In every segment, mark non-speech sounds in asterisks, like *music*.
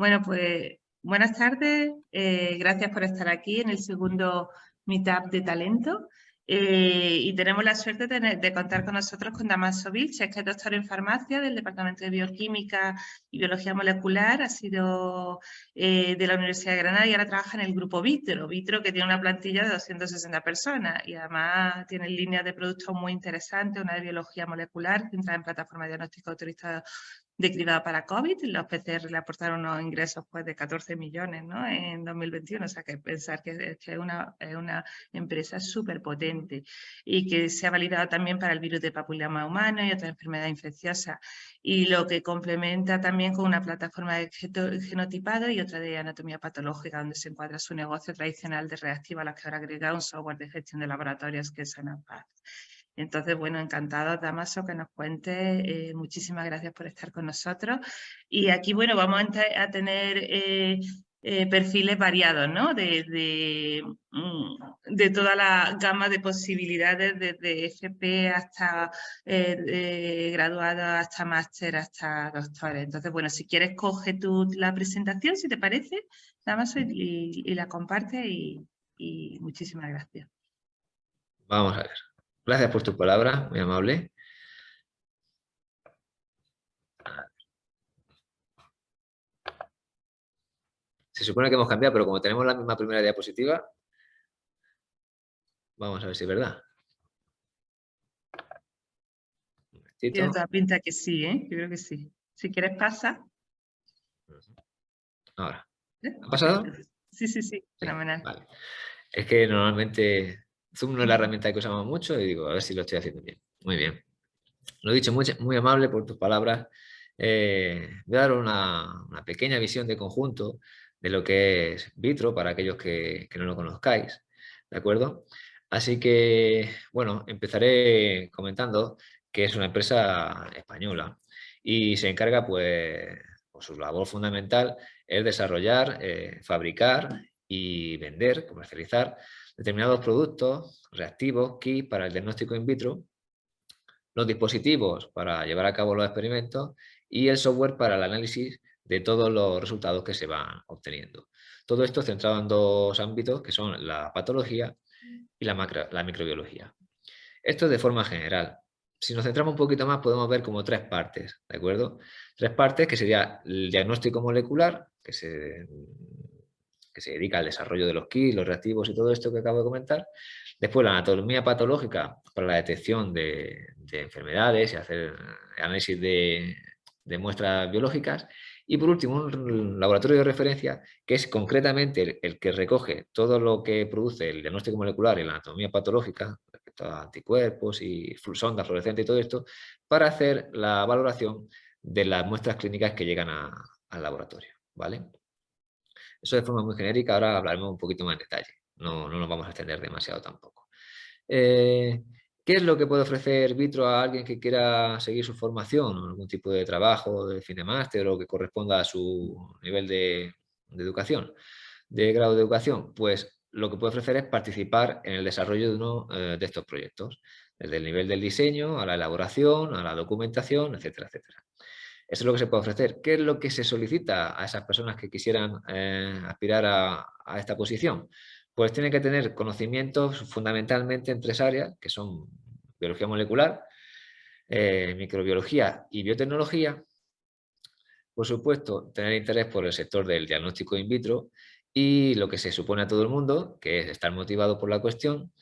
Bueno, pues buenas tardes. Eh, gracias por estar aquí en el segundo Meetup de Talento. Eh, y tenemos la suerte de, contar con nosotros con Damaso Vilches, que es doctor en farmacia del Departamento de Bioquímica y Biología Molecular, ha sido eh, de la Universidad de Granada y ahora trabaja en el grupo Vitro, Vitro que tiene una plantilla de 260 personas y además tiene líneas de productos muy interesantes, una de biología molecular, entra en plataforma de diagnóstico autorizado de cribado para COVID. Los PCR le aportaron unos ingresos pues, de 14 millones ¿no? en 2021. O sea, que pensar que, es, una, una, empresa súper potente y que se ha validado también para el virus de papiloma humano y otra enfermedad infecciosa. Y lo que complementa también con una plataforma de genotipado y otra de anatomía patológica, donde se encuadra su negocio tradicional de reactiva, a la que ahora agrega un software de gestión de laboratorios que es Sanapaz. Entonces, bueno, encantado, Damaso, que nos cuente. Eh, muchísimas gracias por estar con nosotros. Y aquí, bueno, vamos a, tener eh, eh, perfiles variados, ¿no? De, mm, de, toda la gama de posibilidades, desde FP hasta graduado, hasta máster, hasta doctores. Entonces, bueno, si quieres, coge tú la presentación, si te parece, Damaso, y, la comparte y muchísimas gracias. Vamos a ver. Gracias por tu palabra, muy amable. Se supone que hemos cambiado, pero como tenemos la misma primera diapositiva, vamos a ver si es verdad. Tiene toda pinta que sí, ¿eh? Yo creo que sí. Si quieres, pasa. Ahora. ¿Eh? ¿Ha pasado? Sí, sí, sí. Fenomenal. Vale. Es que normalmente Zoom no es la herramienta que usamos mucho y digo, a ver si lo estoy haciendo bien. Muy bien. Lo he dicho, muy, muy amable por tus palabras. Eh, voy a dar una, pequeña visión de conjunto de lo que es Vitro para aquellos que, no lo conozcáis. ¿De acuerdo? Así que, bueno, empezaré comentando que es una empresa española y se encarga, pues, por su labor fundamental es desarrollar, eh, fabricar y vender, comercializar determinados productos reactivos, kits para el diagnóstico in vitro, los dispositivos para llevar a cabo los experimentos y el software para el análisis de todos los resultados que se van obteniendo. Todo esto centrado en dos ámbitos que son la patología y la, microbiología. Esto de forma general. Si nos centramos un poquito más podemos ver como tres partes, ¿de acuerdo? Tres partes que sería el diagnóstico molecular, que se que se dedica al desarrollo de los kits, los reactivos y todo esto que acabo de comentar. Después la anatomía patológica para la detección de, enfermedades y hacer análisis de, muestras biológicas. Y por último, un laboratorio de referencia que es concretamente el, que recoge todo lo que produce el diagnóstico molecular y la anatomía patológica, respecto a anticuerpos y sondas fluorescentes y todo esto, para hacer la valoración de las muestras clínicas que llegan al laboratorio. ¿vale? Eso de forma muy genérica, ahora hablaremos un poquito más en detalle, no, no nos vamos a extender demasiado tampoco. Eh, ¿Qué es lo que puede ofrecer Vitro a alguien que quiera seguir su formación, algún tipo de trabajo de fin de máster o que corresponda a su nivel de, educación, de grado de educación? Pues lo que puede ofrecer es participar en el desarrollo de uno eh, de estos proyectos, desde el nivel del diseño, a la elaboración, a la documentación, etcétera, etcétera. Eso es lo que se puede ofrecer. ¿Qué es lo que se solicita a esas personas que quisieran eh, aspirar a, esta posición? Pues tienen que tener conocimientos fundamentalmente en tres áreas, que son biología molecular, eh, microbiología y biotecnología. Por supuesto, tener interés por el sector del diagnóstico in vitro y lo que se supone a todo el mundo, que es estar motivado por la cuestión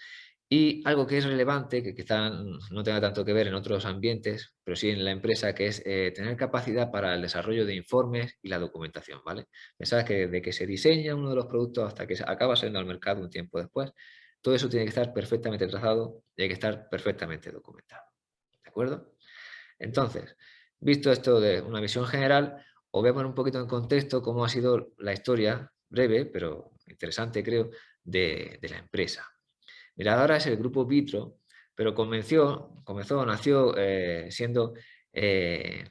y algo que es relevante, que quizá no tenga tanto que ver en otros ambientes, pero sí en la empresa, que es eh, tener capacidad para el desarrollo de informes y la documentación, ¿vale? Pensad que de que se diseña uno de los productos hasta que acaba saliendo al mercado un tiempo después, todo eso tiene que estar perfectamente trazado y hay que estar perfectamente documentado, ¿de acuerdo? Entonces, visto esto de una visión general, os voy a poner un poquito en contexto cómo ha sido la historia, breve, pero interesante creo, de, de la empresa, ahora es el grupo Vitro, pero comenzó, comenzó nació eh, siendo eh,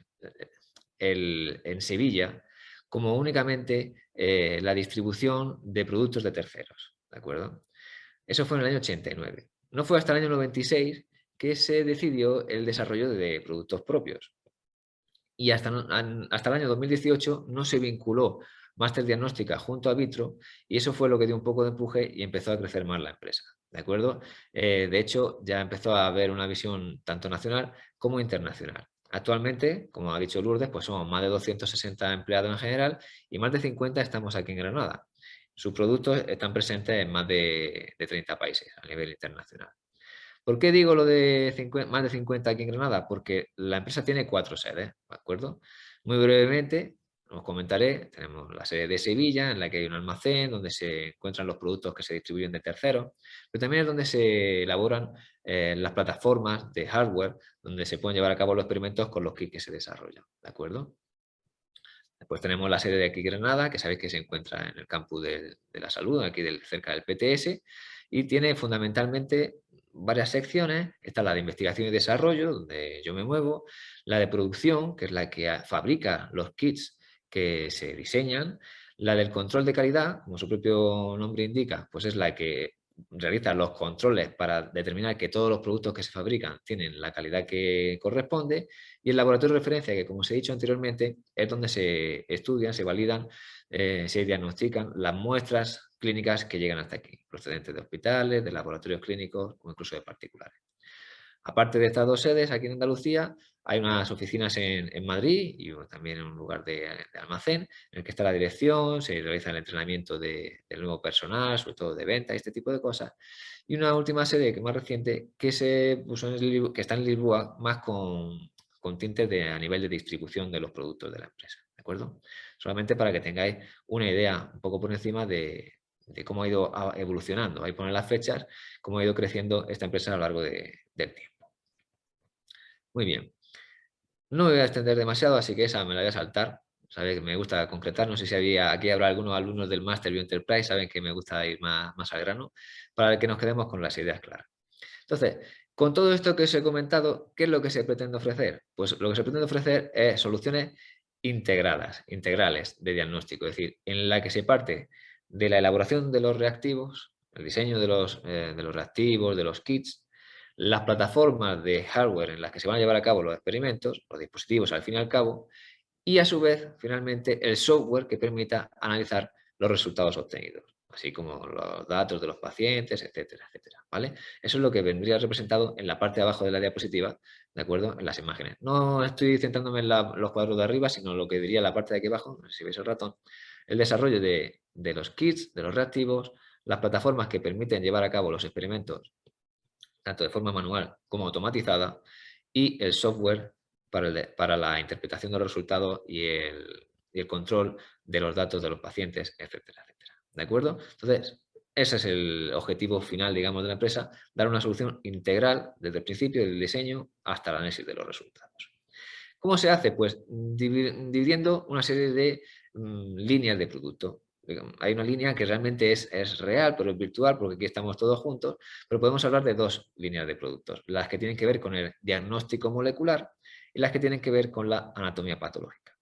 en Sevilla como únicamente eh, la distribución de productos de terceros. ¿de acuerdo? Eso fue en el año 89. No fue hasta el año 96 que se decidió el desarrollo de productos propios. y hasta, hasta el año 2018 no se vinculó Master Diagnóstica junto a Vitro y eso fue lo que dio un poco de empuje y empezó a crecer más la empresa. ¿De acuerdo? Eh, de hecho, ya empezó a haber una visión tanto nacional como internacional. Actualmente, como ha dicho Lourdes, pues somos más de 260 empleados en general y más de 50 estamos aquí en Granada. Sus productos están presentes en más de, 30 países a nivel internacional. ¿Por qué digo lo de más de 50 aquí en Granada? Porque la empresa tiene cuatro sedes, ¿de acuerdo? Muy brevemente, os comentaré, tenemos la sede de Sevilla, en la que hay un almacén donde se encuentran los productos que se distribuyen de terceros, pero también es donde se elaboran eh, las plataformas de hardware, donde se pueden llevar a cabo los experimentos con los kits que se desarrollan, ¿de acuerdo? Después tenemos la sede de aquí Granada, que sabéis que se encuentra en el campus de, la salud, aquí del, cerca del PTS, y tiene fundamentalmente varias secciones. Está la de investigación y desarrollo, donde yo me muevo, la de producción, que es la que fabrica los kits que se diseñan. La del control de calidad, como su propio nombre indica, pues es la que realiza los controles para determinar que todos los productos que se fabrican tienen la calidad que corresponde y el laboratorio de referencia, que como os he dicho anteriormente, es donde se estudian, se validan, eh, se diagnostican las muestras clínicas que llegan hasta aquí, procedentes de hospitales, de laboratorios clínicos o incluso de particulares. Aparte de estas dos sedes, aquí en Andalucía, hay unas oficinas en, Madrid y también en un lugar de, almacén en el que está la dirección, se realiza el entrenamiento de, del nuevo personal, sobre todo de venta este tipo de cosas. Y una última sede que más reciente que, se puso en que está en Lisboa más con, con tintes de, a nivel de distribución de los productos de la empresa. ¿De acuerdo? Solamente para que tengáis una idea un poco por encima de, cómo ha ido evolucionando. Ahí ponen las fechas, cómo ha ido creciendo esta empresa a lo largo del tiempo. Muy bien. No me voy a extender demasiado, así que esa me la voy a saltar. Sabe que me gusta concretar, no sé si había, aquí habrá algunos alumnos del Master Bio Enterprise, saben que me gusta ir más, más al grano, para que nos quedemos con las ideas claras. Entonces, con todo esto que os he comentado, ¿qué es lo que se pretende ofrecer? Pues lo que se pretende ofrecer es soluciones integradas, integrales de diagnóstico, es decir, en la que se parte de la elaboración de los reactivos, el diseño de los, eh, de los reactivos, de los kits, las plataformas de hardware en las que se van a llevar a cabo los experimentos, los dispositivos al fin y al cabo, y a su vez, finalmente, el software que permita analizar los resultados obtenidos, así como los datos de los pacientes, etcétera, etcétera, ¿vale? Eso es lo que vendría representado en la parte de abajo de la diapositiva, ¿de acuerdo? En las imágenes. No estoy centrándome en los cuadros de arriba, sino lo que diría la parte de aquí abajo, si veis el ratón, el desarrollo de, de los kits, de los reactivos, las plataformas que permiten llevar a cabo los experimentos tanto de forma manual como automatizada, y el software para, para la interpretación de los resultados y el, control de los datos de los pacientes, etcétera, etcétera. ¿De acuerdo? Entonces, ese es el objetivo final, digamos, de la empresa, dar una solución integral desde el principio del diseño hasta el análisis de los resultados. ¿Cómo se hace? Pues dividiendo una serie de mm, líneas de producto hay una línea que realmente es, es, real, pero es virtual, porque aquí estamos todos juntos, pero podemos hablar de dos líneas de productos, las que tienen que ver con el diagnóstico molecular y las que tienen que ver con la anatomía patológica.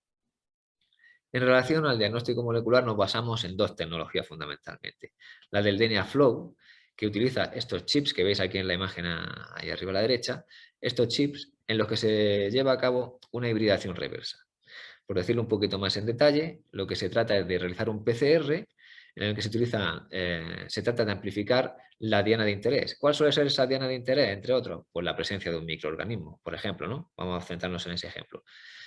En relación al diagnóstico molecular nos basamos en dos tecnologías fundamentalmente. La del DNA Flow, que utiliza estos chips que veis aquí en la imagen ahí arriba a la derecha, estos chips en los que se lleva a cabo una hibridación reversa. Por decirlo un poquito más en detalle, lo que se trata es de realizar un PCR en el que se utiliza, eh, se trata de amplificar la diana de interés. ¿Cuál suele ser esa diana de interés, entre otros? Pues la presencia de un microorganismo, por ejemplo, ¿no? Vamos a centrarnos en ese ejemplo.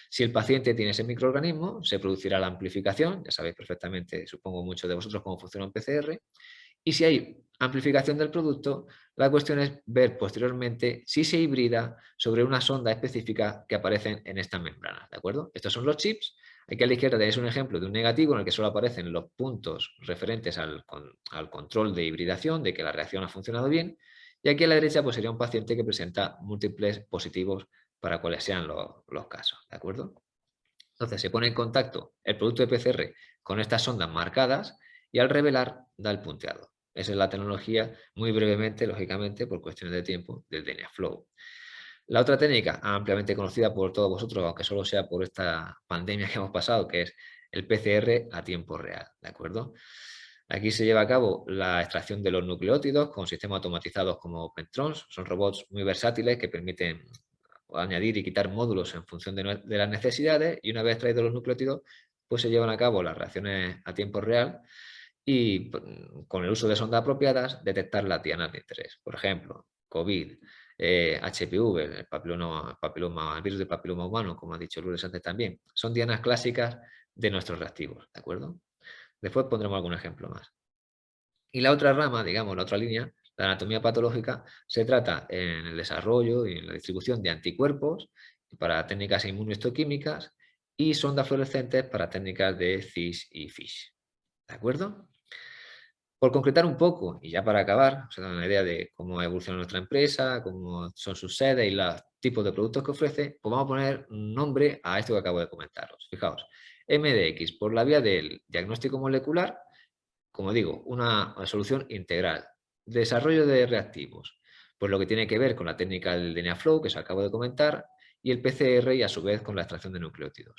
Si el paciente tiene ese microorganismo, se producirá la amplificación, ya sabéis perfectamente, supongo muchos de vosotros cómo funciona un PCR, y si hay amplificación del producto, la cuestión es ver posteriormente si se hibrida sobre una sonda específica que aparecen en estas membranas, ¿de acuerdo? Estos son los chips. Aquí a la izquierda tenéis un ejemplo de un negativo en el que solo aparecen los puntos referentes al, control de hibridación, de que la reacción ha funcionado bien. Y aquí a la derecha pues sería un paciente que presenta múltiples positivos para cuales sean los casos, ¿de acuerdo? Entonces se pone en contacto el producto de PCR con estas sondas marcadas y al revelar da el punteado. Esa es la tecnología, muy brevemente, lógicamente, por cuestiones de tiempo, del DNA Flow. La otra técnica, ampliamente conocida por todos vosotros, aunque solo sea por esta pandemia que hemos pasado, que es el PCR a tiempo real, ¿de acuerdo? Aquí se lleva a cabo la extracción de los nucleótidos con sistemas automatizados como Pentrons. Son robots muy versátiles que permiten añadir y quitar módulos en función de, de las necesidades y una vez traídos los nucleótidos, pues se llevan a cabo las reacciones a tiempo real y con el uso de sondas apropiadas detectar las dianas de interés. Por ejemplo, COVID, HPV, eh, el papiloma, el virus del papiloma humano, como ha dicho Lourdes antes también, son dianas clásicas de nuestros reactivos, ¿de acuerdo? Después pondremos algún ejemplo más. Y la otra rama, digamos, la otra línea, la anatomía patológica, se trata en el desarrollo y en la distribución de anticuerpos para técnicas inmunohistoquímicas y sondas fluorescentes para técnicas de CIS y FISH. ¿De acuerdo? Por concretar un poco, y ya para acabar, os he dado una idea de cómo evoluciona nuestra empresa, cómo son sus sedes y los tipos de productos que ofrece, pues vamos a poner nombre a esto que acabo de comentaros. Fijaos, MDX, por la vía del diagnóstico molecular, como digo, una, solución integral. Desarrollo de reactivos, pues lo que tiene que ver con la técnica del DNA Flow, que os acabo de comentar, y el PCR y a su vez con la extracción de nucleótidos.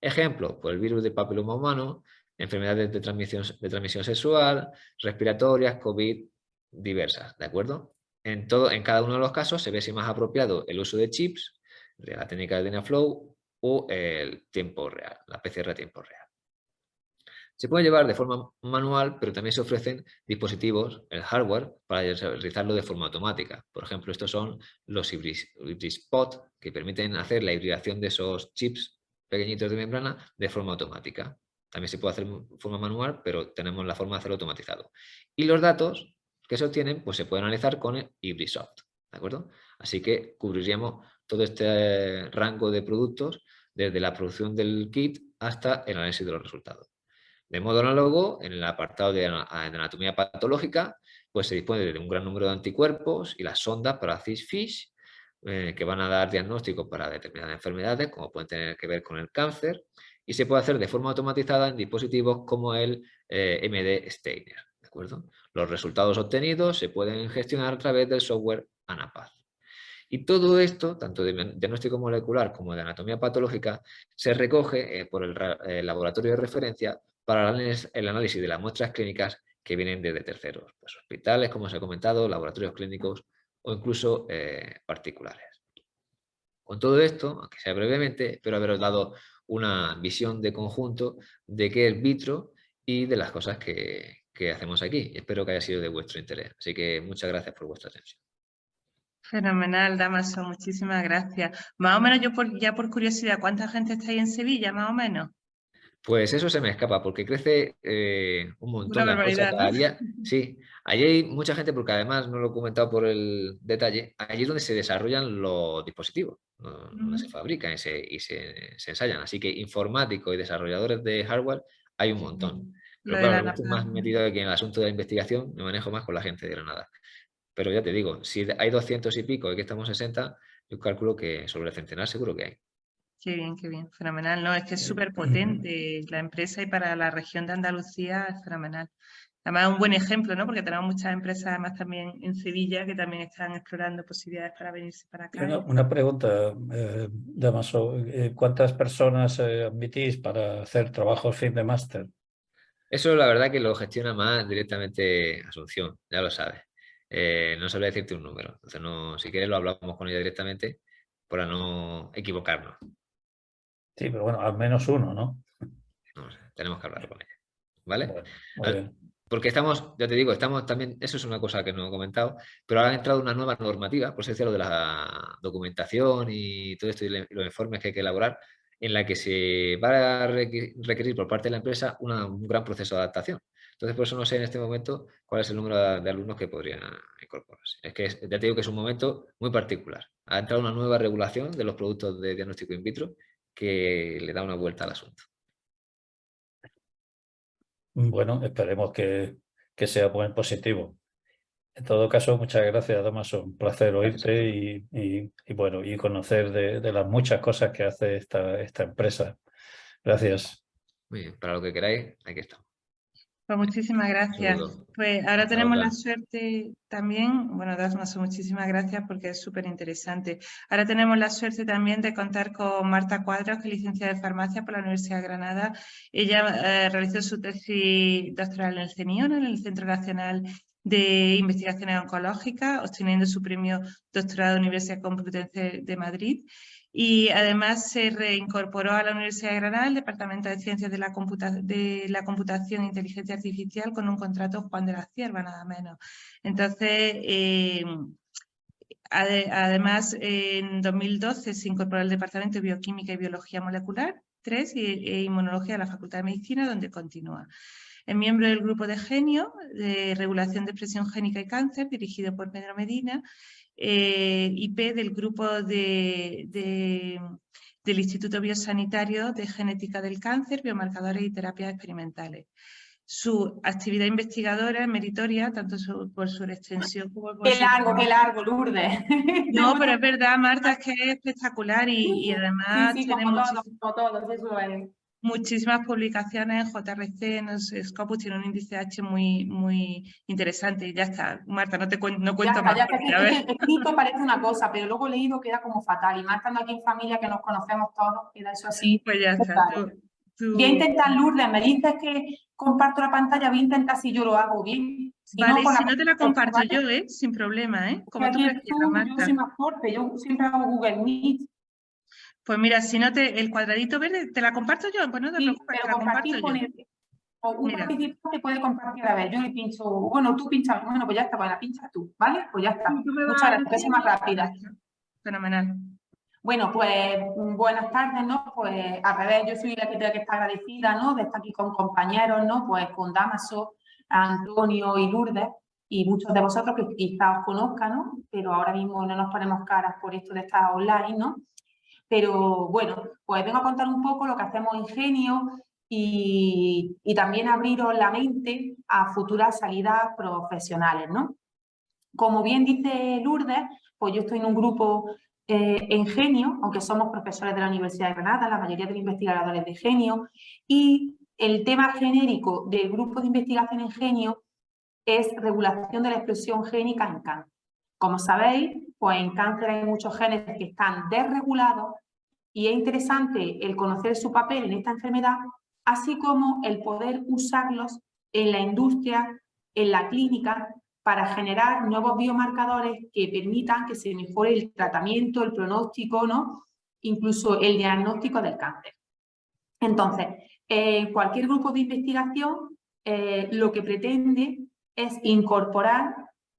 Ejemplo, pues el virus del papiloma humano, enfermedades de transmisión, de transmisión sexual, respiratorias, COVID, diversas, ¿de acuerdo? En, todo, en cada uno de los casos se ve si más apropiado el uso de chips, de la técnica del DNA Flow o el tiempo real, la PCR a tiempo real. Se puede llevar de forma manual, pero también se ofrecen dispositivos, el hardware, para realizarlo de forma automática. Por ejemplo, estos son los HybridSpot, que permiten hacer la hibridación de esos chips pequeñitos de membrana de forma automática. También se puede hacer de forma manual, pero tenemos la forma de hacerlo automatizado. Y los datos que se obtienen, pues se pueden analizar con el ¿de acuerdo? Así que cubriríamos todo este rango de productos desde la producción del kit hasta el análisis de los resultados. De modo análogo, en el apartado de anatomía patológica, pues se dispone de un gran número de anticuerpos y las sondas para CIS-FISH, eh, que van a dar diagnóstico para determinadas enfermedades, como pueden tener que ver con el cáncer, y se puede hacer de forma automatizada en dispositivos como el eh, MD Steiner. ¿de acuerdo? Los resultados obtenidos se pueden gestionar a través del software ANAPAZ. Y todo esto, tanto de diagnóstico molecular como de anatomía patológica, se recoge eh, por el laboratorio de referencia para el análisis de las muestras clínicas que vienen desde terceros, pues hospitales, como os he comentado, laboratorios clínicos o incluso eh, particulares. Con todo esto, aunque sea brevemente, espero haberos dado una visión de conjunto de qué es Vitro y de las cosas que, hacemos aquí. Espero que haya sido de vuestro interés. Así que muchas gracias por vuestra atención. Fenomenal, Damaso, muchísimas gracias. Más o menos, yo ya por curiosidad, ¿cuánta gente está ahí en Sevilla, más o menos? Pues eso se me escapa, porque crece eh, un montón la cosa cada día. *laughs* Sí, allí hay mucha gente, porque además, no lo he comentado por el detalle, allí es donde se desarrollan los dispositivos, donde se fabrican y, se, ensayan. Así que informáticos y desarrolladores de hardware hay un montón. Pero claro, estoy más metido aquí en el asunto de la investigación, me manejo más con la gente de Granada. Pero ya te digo, si hay 200 y pico y que estamos 60, yo calculo que sobre el centenar seguro que hay. Qué bien, qué bien, fenomenal. No, es que es súper potente la empresa y para la región de Andalucía es fenomenal. Además, un buen ejemplo, ¿no? Porque tenemos muchas empresas, además también en Sevilla, que también están explorando posibilidades para venirse para acá. Una, pregunta, eh, Damaso. Eh, ¿Cuántas personas eh, admitís para hacer trabajos fin de máster? Eso la verdad que lo gestiona más directamente Asunción, ya lo sabes. Eh, no sabría decirte un número. Entonces, no, si quieres lo hablamos con ella directamente para no equivocarnos. Sí, pero bueno, al menos uno, ¿no? No tenemos que hablar con ella. ¿Vale? Porque estamos, ya te digo, estamos también, eso es una cosa que no he comentado, pero ahora ha entrado una nueva normativa, por eso decía lo de la documentación y todo esto y los informes que hay que elaborar, en la que se va a requerir por parte de la empresa un gran proceso de adaptación. Entonces, por eso no sé en este momento cuál es el número de, alumnos que podrían incorporarse. Es que ya te digo que es un momento muy particular. Ha entrado una nueva regulación de los productos de diagnóstico in vitro que le da una vuelta al asunto. Bueno, esperemos que, sea buen positivo. En todo caso, muchas gracias, Damaso. Un placer oírte y, bueno, y conocer de, las muchas cosas que hace esta, esta empresa. Gracias. Muy bien, para lo que queráis, aquí estamos. Pues muchísimas gracias. Pues ahora tenemos la suerte también, bueno, Dasmaso, muchísimas gracias porque es súper interesante. Ahora tenemos la suerte también de contar con Marta Cuadros, que es licenciada de farmacia por la Universidad de Granada. Ella eh, realizó su tesis doctoral en el CENION, en el Centro Nacional de investigaciones oncológicas, obteniendo su premio doctorado de la Universidad Complutense de Madrid y además se reincorporó a la Universidad de Granada el Departamento de Ciencias de la, de la Computación e Inteligencia Artificial con un contrato Juan de la Cierva, nada menos. Entonces, eh, además, en 2012 se incorporó al Departamento de Bioquímica y Biología Molecular 3 y, e Inmunología de la Facultad de Medicina, donde continúa. Es miembro del grupo de genio de regulación de expresión génica y cáncer, dirigido por Pedro Medina, eh, IP del grupo de, del Instituto Biosanitario de Genética del Cáncer, Biomarcadores y Terapias Experimentales. Su actividad investigadora es meritoria, tanto por su extensión como por Qué largo, qué largo, Lourdes. *laughs* No, pero es verdad, Marta, es que es espectacular y, además sí, sí, como todos, como todos, eso es muchísimas publicaciones JRC, en Scopus, tiene un índice H muy, muy interesante y ya está. Marta, no te cuento, no cuento más. Ya escrito parece una cosa, pero luego leído queda como fatal. Y más estando aquí en familia que nos conocemos todos, queda eso así. Pues ya está. Voy a intentar, Lourdes, me dices que comparto la pantalla, voy a intentar si yo lo hago bien. vale, si no te la comparto yo, ¿eh? sin problema, ¿eh? Como tú prefieras, Marta. Yo soy más fuerte, yo siempre hago Google Meet. Pues mira, si no te, el cuadradito verde, ¿te la comparto yo? Pues no te preocupes, pero compartir con el, o un participante puede compartir a ver, yo le pincho, bueno, tú pinchas, bueno, pues ya está, pues la pinchas tú, ¿vale? Pues ya está. Muchas gracias, que más rápida. Fenomenal. Bueno, pues buenas tardes, ¿no? Pues al revés, yo soy la que, que está agradecida, ¿no? De estar aquí con compañeros, ¿no? Pues con Damaso, Antonio y Lourdes, y muchos de vosotros que quizás os conozcan, ¿no? Pero ahora mismo no nos ponemos caras por esto de estar online, ¿no? Pero bueno, pues vengo a contar un poco lo que hacemos en Genio y, también abriros la mente a futuras salidas profesionales, ¿no? Como bien dice Lourdes, pues yo estoy en un grupo eh, en Genio, aunque somos profesores de la Universidad de Granada, la mayoría de los investigadores de Genio, y el tema genérico del grupo de investigación en Genio es regulación de la expresión génica en cáncer. Como sabéis, pues en cáncer hay muchos genes que están desregulados y es interesante el conocer su papel en esta enfermedad, así como el poder usarlos en la industria, en la clínica, para generar nuevos biomarcadores que permitan que se mejore el tratamiento, el pronóstico, ¿no? incluso el diagnóstico del cáncer. Entonces, eh, cualquier grupo de investigación eh, lo que pretende es incorporar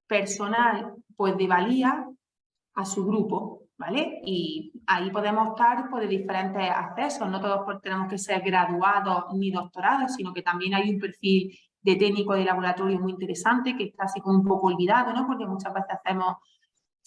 personal pues de valía a su grupo, ¿vale? Y ahí podemos optar por diferentes accesos, no todos tenemos que ser graduados ni doctorados, sino que también hay un perfil de técnico de laboratorio muy interesante que está así como un poco olvidado, ¿no? Porque muchas veces hacemos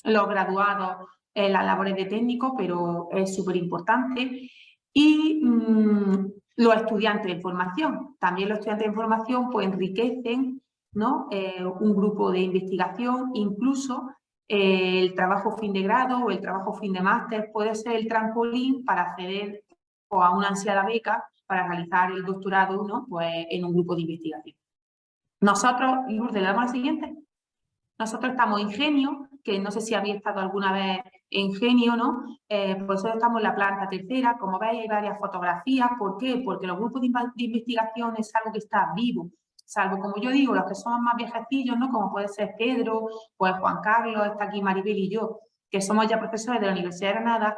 los graduados en las labores de técnico, pero es súper importante. Y mm, los estudiantes de formación, también los estudiantes de formación pues enriquecen ¿no? Eh, un grupo de investigación, incluso eh, el trabajo fin de grado o el trabajo fin de máster puede ser el trampolín para acceder o a una ansiada beca para realizar el doctorado ¿no? pues, en un grupo de investigación. Nosotros, Lourdes, ¿le damos al siguiente? Nosotros estamos en Genio, que no sé si habéis estado alguna vez en Genio, ¿no? Eh, pues estamos en la planta tercera, como veis hay varias fotografías. ¿Por qué? Porque los grupos de investigación es algo que está vivo, salvo como yo digo, los que somos más viejecillos, ¿no? Como puede ser Pedro, pues Juan Carlos, está aquí Maribel y yo, que somos ya profesores de la Universidad de Granada,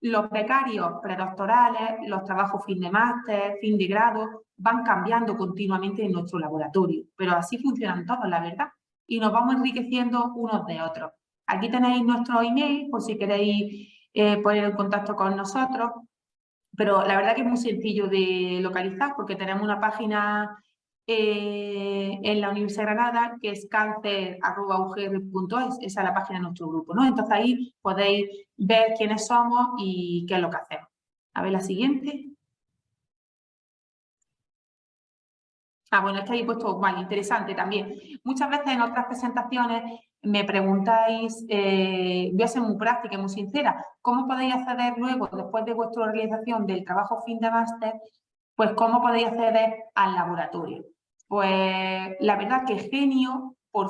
los becarios predoctorales, los trabajos fin de máster, fin de grado, van cambiando continuamente en nuestro laboratorio, pero así funcionan todos, la verdad, y nos vamos enriqueciendo unos de otros. Aquí tenéis nuestro email por si queréis eh, poner en contacto con nosotros, pero la verdad que es muy sencillo de localizar porque tenemos una página eh, en la Universidad de Granada, que es cáncer.ugr.es, esa es la página de nuestro grupo, ¿no? Entonces ahí podéis ver quiénes somos y qué es lo que hacemos. A ver la siguiente. Ah, bueno, está ahí puesto, vale, interesante también. Muchas veces en otras presentaciones me preguntáis, eh, voy a ser muy práctica y muy sincera, ¿cómo podéis acceder luego, después de vuestra realización del trabajo fin de máster, pues cómo podéis acceder al laboratorio? Pues la verdad que Genio, por,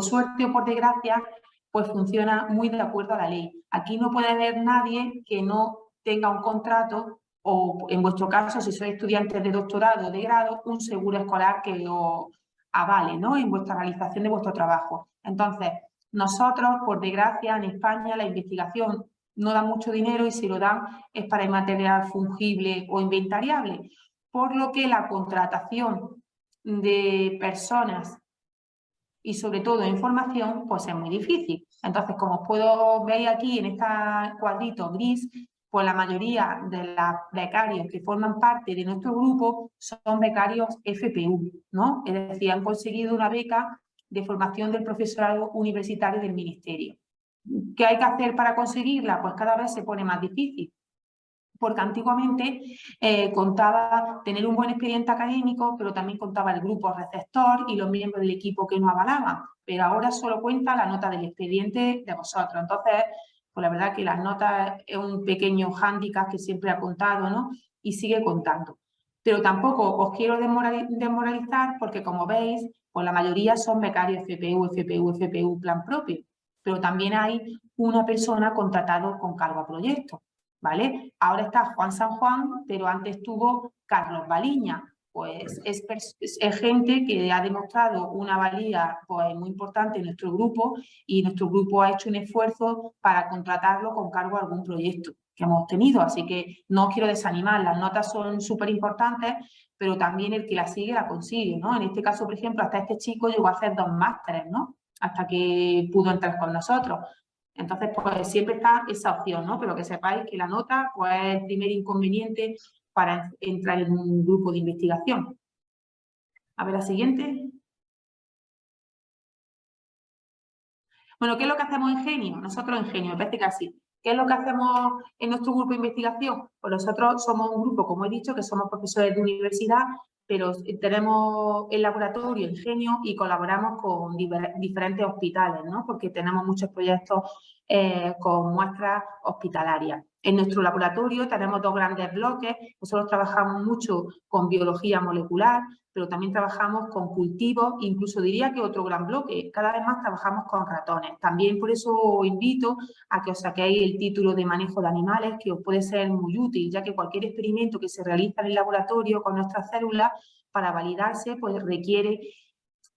suerte o por desgracia, pues funciona muy de acuerdo a la ley. Aquí no puede haber nadie que no tenga un contrato o, en vuestro caso, si sois estudiantes de doctorado o de grado, un seguro escolar que os avale ¿no? en vuestra realización de vuestro trabajo. Entonces, nosotros, por desgracia, en España la investigación no da mucho dinero y si lo dan es para material fungible o inventariable, por lo que la contratación de personas y sobre todo información, pues es muy difícil. Entonces, como puedo ver aquí en este cuadrito gris, pues la mayoría de los becarios que forman parte de nuestro grupo son becarios FPU, ¿no? Es decir, han conseguido una beca de formación del profesorado universitario del Ministerio. ¿Qué hay que hacer para conseguirla? Pues cada vez se pone más difícil, porque antiguamente eh, contaba tener un buen expediente académico, pero también contaba el grupo receptor y los miembros del equipo que nos avalaban, pero ahora solo cuenta la nota del expediente de vosotros. Entonces, pues la verdad que las notas es un pequeño hándicap que siempre ha contado, ¿no? Y sigue contando. Pero tampoco os quiero desmoralizar porque, como veis, pues la mayoría son becarios FPU, FPU, FPU, plan propio. Pero también hay una persona contratado con cargo a proyecto, ¿vale? Ahora está Juan San Juan, pero antes estuvo Carlos Baliña, pues es, gente que ha demostrado una valía pues, muy importante en nuestro grupo y nuestro grupo ha hecho un esfuerzo para contratarlo con cargo a algún proyecto que hemos tenido, así que no os quiero desanimar, las notas son súper importantes, pero también el que la sigue la consigue, ¿no? En este caso, por ejemplo, hasta este chico llegó a hacer dos másteres, ¿no? Hasta que pudo entrar con nosotros. Entonces, pues siempre está esa opción, ¿no? Pero que sepáis que la nota, pues es el primer inconveniente para entrar en un grupo de investigación. A ver la siguiente. Bueno, ¿qué es lo que hacemos en Genio? Nosotros en Genio, me parece que así. ¿Qué es lo que hacemos en nuestro grupo de investigación? Pues nosotros somos un grupo, como he dicho, que somos profesores de universidad, pero tenemos el laboratorio Ingenio y colaboramos con diferentes hospitales, ¿no? porque tenemos muchos proyectos eh, con muestras hospitalarias. En nuestro laboratorio tenemos dos grandes bloques, nosotros trabajamos mucho con biología molecular, pero también trabajamos con cultivos, incluso diría que otro gran bloque, cada vez más trabajamos con ratones. También por eso os invito a que os saquéis el título de manejo de animales, que os puede ser muy útil, ya que cualquier experimento que se realiza en el laboratorio con nuestras células, para validarse, pues requiere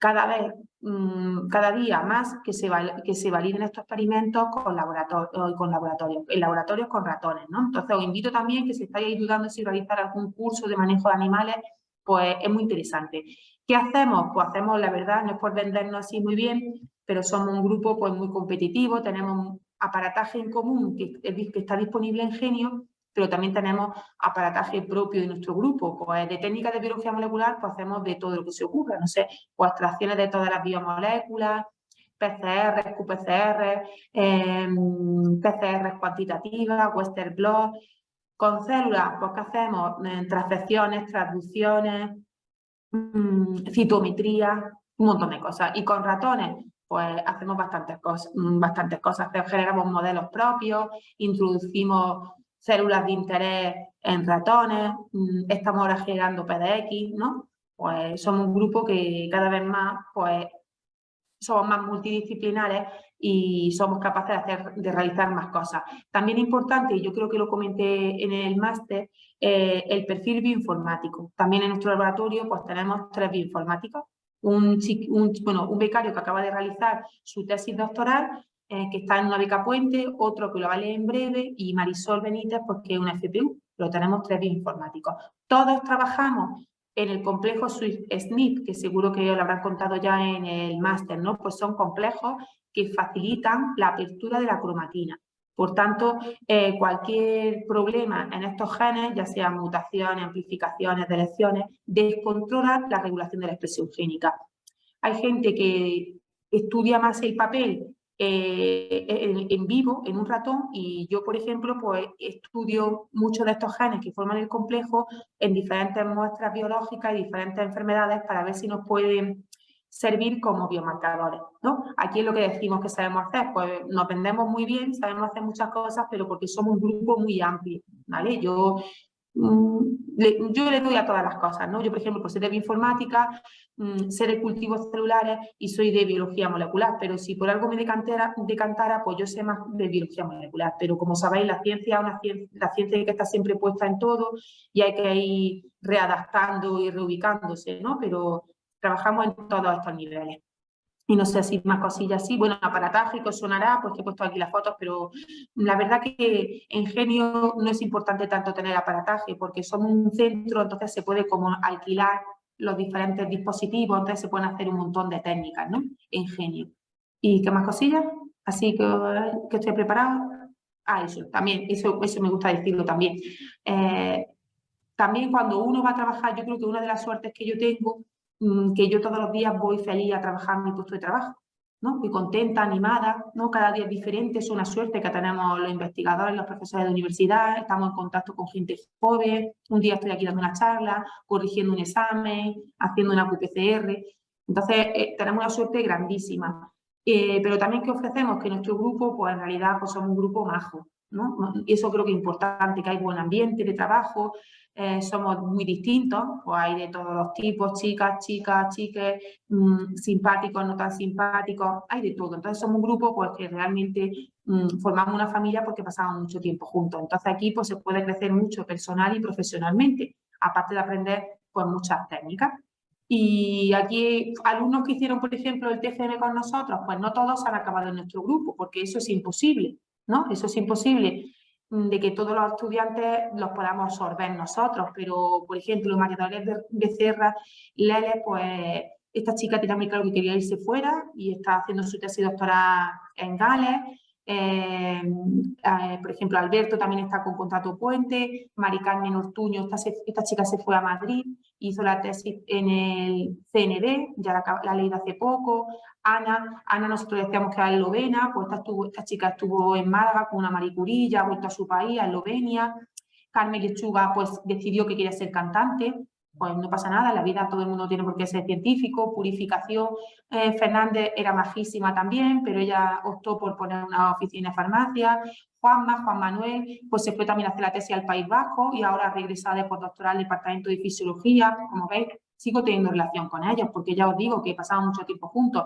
cada vez, mm, cada día más que se, que se validen estos experimentos con, laboratorio, con laboratorios, en laboratorios con ratones, ¿no? Entonces os invito también que si estáis ayudando si realizar algún curso de manejo de animales, pues es muy interesante. ¿Qué hacemos? Pues hacemos, la verdad, no es por vendernos así muy bien, pero somos un grupo pues muy competitivo, tenemos aparataje en común que está disponible en Genio pero también tenemos aparataje propio de nuestro grupo. Pues de técnicas de biología molecular, pues hacemos de todo lo que se ocurra, no sé, pues extracciones de todas las biomoléculas, PCR, QPCR, eh, PCR cuantitativas, Western blot. Con células, pues ¿qué hacemos? Eh, transfecciones, traducciones, mm, citometría, un montón de cosas. Y con ratones, pues hacemos bastantes cosas, mm, bastantes cosas. Generamos modelos propios, introducimos células de interés en ratones, mm, estamos ahora generando PDX, ¿no? Pues somos un grupo que cada vez más, pues, somos más multidisciplinares y somos capaces de, hacer, de realizar más cosas. También importante, y yo creo que lo comenté en el máster, eh, el perfil bioinformático. También en nuestro laboratorio pues tenemos tres bioinformáticos. Un, un, bueno, un becario que acaba de realizar su tesis doctoral eh, que está en una beca puente, otro que lo vale en breve y Marisol Benítez porque es una FPU, pero tenemos tres bioinformáticos. Todos trabajamos en el complejo SNP, que seguro que lo habrán contado ya en el máster, ¿no? Pues son complejos que facilitan la apertura de la cromatina. Por tanto, eh, cualquier problema en estos genes, ya sean mutaciones, amplificaciones, delecciones, descontrola la regulación de la expresión génica. Hay gente que estudia más el papel eh, en, vivo, en un ratón, y yo, por ejemplo, pues estudio muchos de estos genes que forman el complejo en diferentes muestras biológicas y diferentes enfermedades para ver si nos pueden servir como biomarcadores, ¿no? Aquí es lo que decimos que sabemos hacer, pues nos vendemos muy bien, sabemos hacer muchas cosas, pero porque somos un grupo muy amplio, ¿vale? Yo yo le doy a todas las cosas, ¿no? Yo, por ejemplo, pues sé de bioinformática, mm, sé de cultivos celulares y soy de biología molecular, pero si por algo me decantara, decantara pues yo sé más de biología molecular. Pero como sabéis, la ciencia es una la ciencia que está siempre puesta en todo y hay que ir readaptando y reubicándose, ¿no? Pero trabajamos en todos estos niveles. Y no sé si más cosillas así. Bueno, aparatágico sonará, pues que he puesto aquí las fotos, pero la verdad que en Genio no es importante tanto tener aparataje, porque somos un centro, entonces se puede como alquilar los diferentes dispositivos, entonces se pueden hacer un montón de técnicas, ¿no? En Genio. ¿Y qué más cosillas? Así que, que estoy preparado. Ah, eso, también, eso, eso me gusta decirlo también. Eh, también cuando uno va a trabajar, yo creo que una de las suertes que yo tengo, que yo todos los días voy feliz a trabajar en mi puesto de trabajo, ¿no? Muy contenta, animada, ¿no? Cada día es diferente, es una suerte que tenemos los investigadores, los profesores de universidad, estamos en contacto con gente joven, un día estoy aquí dando una charla, corrigiendo un examen, haciendo una QPCR, entonces eh, tenemos una suerte grandísima. Eh, pero también que ofrecemos que nuestro grupo, pues en realidad pues somos un grupo majo, ¿no? Y eso creo que es importante, que hay buen ambiente de trabajo, eh, somos muy distintos, pues hay de todos los tipos, chicas, chicas, chiques, mm, simpáticos, no tan simpáticos, hay de todo. Entonces somos un grupo pues, que realmente mm, formamos una familia porque pasamos mucho tiempo juntos. Entonces aquí pues, se puede crecer mucho personal y profesionalmente, aparte de aprender pues, muchas técnicas. Y aquí alumnos que hicieron, por ejemplo, el TFM con nosotros, pues no todos han acabado en nuestro grupo, porque eso es imposible, ¿no? Eso es imposible de que todos los estudiantes los podamos absorber nosotros, pero, por ejemplo, María Dolores Becerra, Lele, pues esta chica tenía muy claro que quería irse fuera y está haciendo su tesis doctoral en Gales, eh, por ejemplo, Alberto también está con contrato puente, Mari Carmen Ortuño, esta, esta, chica se fue a Madrid, hizo la tesis en el CND, ya la, la leído hace poco, Ana, Ana nosotros decíamos que era eslovena, pues esta, estuvo, esta chica estuvo en Málaga con una maricurilla, ha vuelto a su país, a Eslovenia, Carmen Lechuga pues decidió que quería ser cantante, pues no pasa nada, la vida todo el mundo tiene por qué ser científico, purificación. Eh, Fernández era majísima también, pero ella optó por poner una oficina de farmacia. Juanma, Juan Manuel, pues se fue también a hacer la tesis al País Vasco y ahora regresa de postdoctoral al Departamento de Fisiología. Como veis, sigo teniendo relación con ellos, porque ya os digo que he pasado mucho tiempo juntos.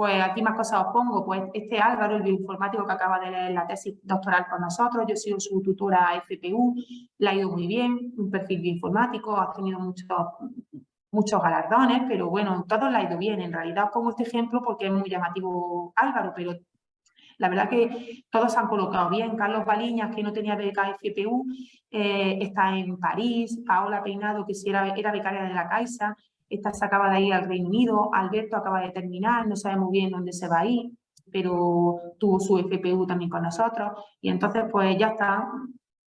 Pues aquí más cosas os pongo, pues este Álvaro, el bioinformático que acaba de leer la tesis doctoral con nosotros, yo he sido su tutora FPU, le ha ido muy bien, un perfil bioinformático, ha tenido muchos, muchos galardones, pero bueno, todo le ha ido bien. En realidad os pongo este ejemplo porque es muy llamativo Álvaro, pero la verdad que todos se han colocado bien. Carlos Baliñas, que no tenía beca FPU, eh, está en París. Paola Peinado, que sí era, era becaria de la Caixa, esta se acaba de ir al Reino Unido, Alberto acaba de terminar, no sabemos bien dónde se va a ir, pero tuvo su FPU también con nosotros. Y entonces, pues ya está.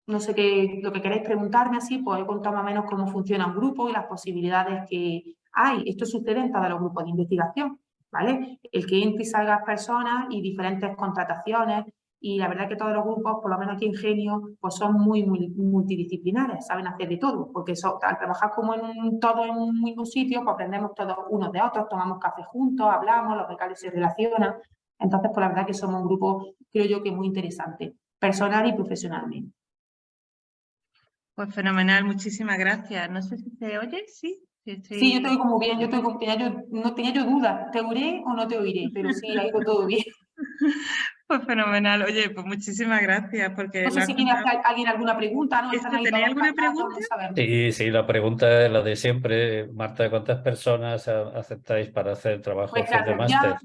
No sé qué, lo que queréis preguntarme así, pues he contado más o menos cómo funciona un grupo y las posibilidades que hay. Esto sucede en todos los grupos de investigación, ¿vale? El que entre y salga personas y diferentes contrataciones, y la verdad que todos los grupos, por lo menos aquí en Genio, pues son muy, muy multidisciplinares, saben hacer de todo, porque al trabajar como en todo en un mismo sitio, pues aprendemos todos unos de otros, tomamos café juntos, hablamos, los becarios se relacionan, entonces pues la verdad que somos un grupo, creo yo que muy interesante, personal y profesionalmente. Pues fenomenal, muchísimas gracias. No sé si se oye, ¿sí? Sí, yo te oigo muy bien, yo, te oigo, tenía yo no tenía yo dudas, ¿te oiré o no te oiré? Pero sí, oigo todo bien. *laughs* Pues fenomenal. Oye, pues muchísimas gracias. Porque no sé si tiene alguien alguna pregunta. ¿no? ¿Tenéis alguna pregunta? Sí, sí, la pregunta es la de siempre. Marta, ¿cuántas personas aceptáis para hacer trabajo pues de máster?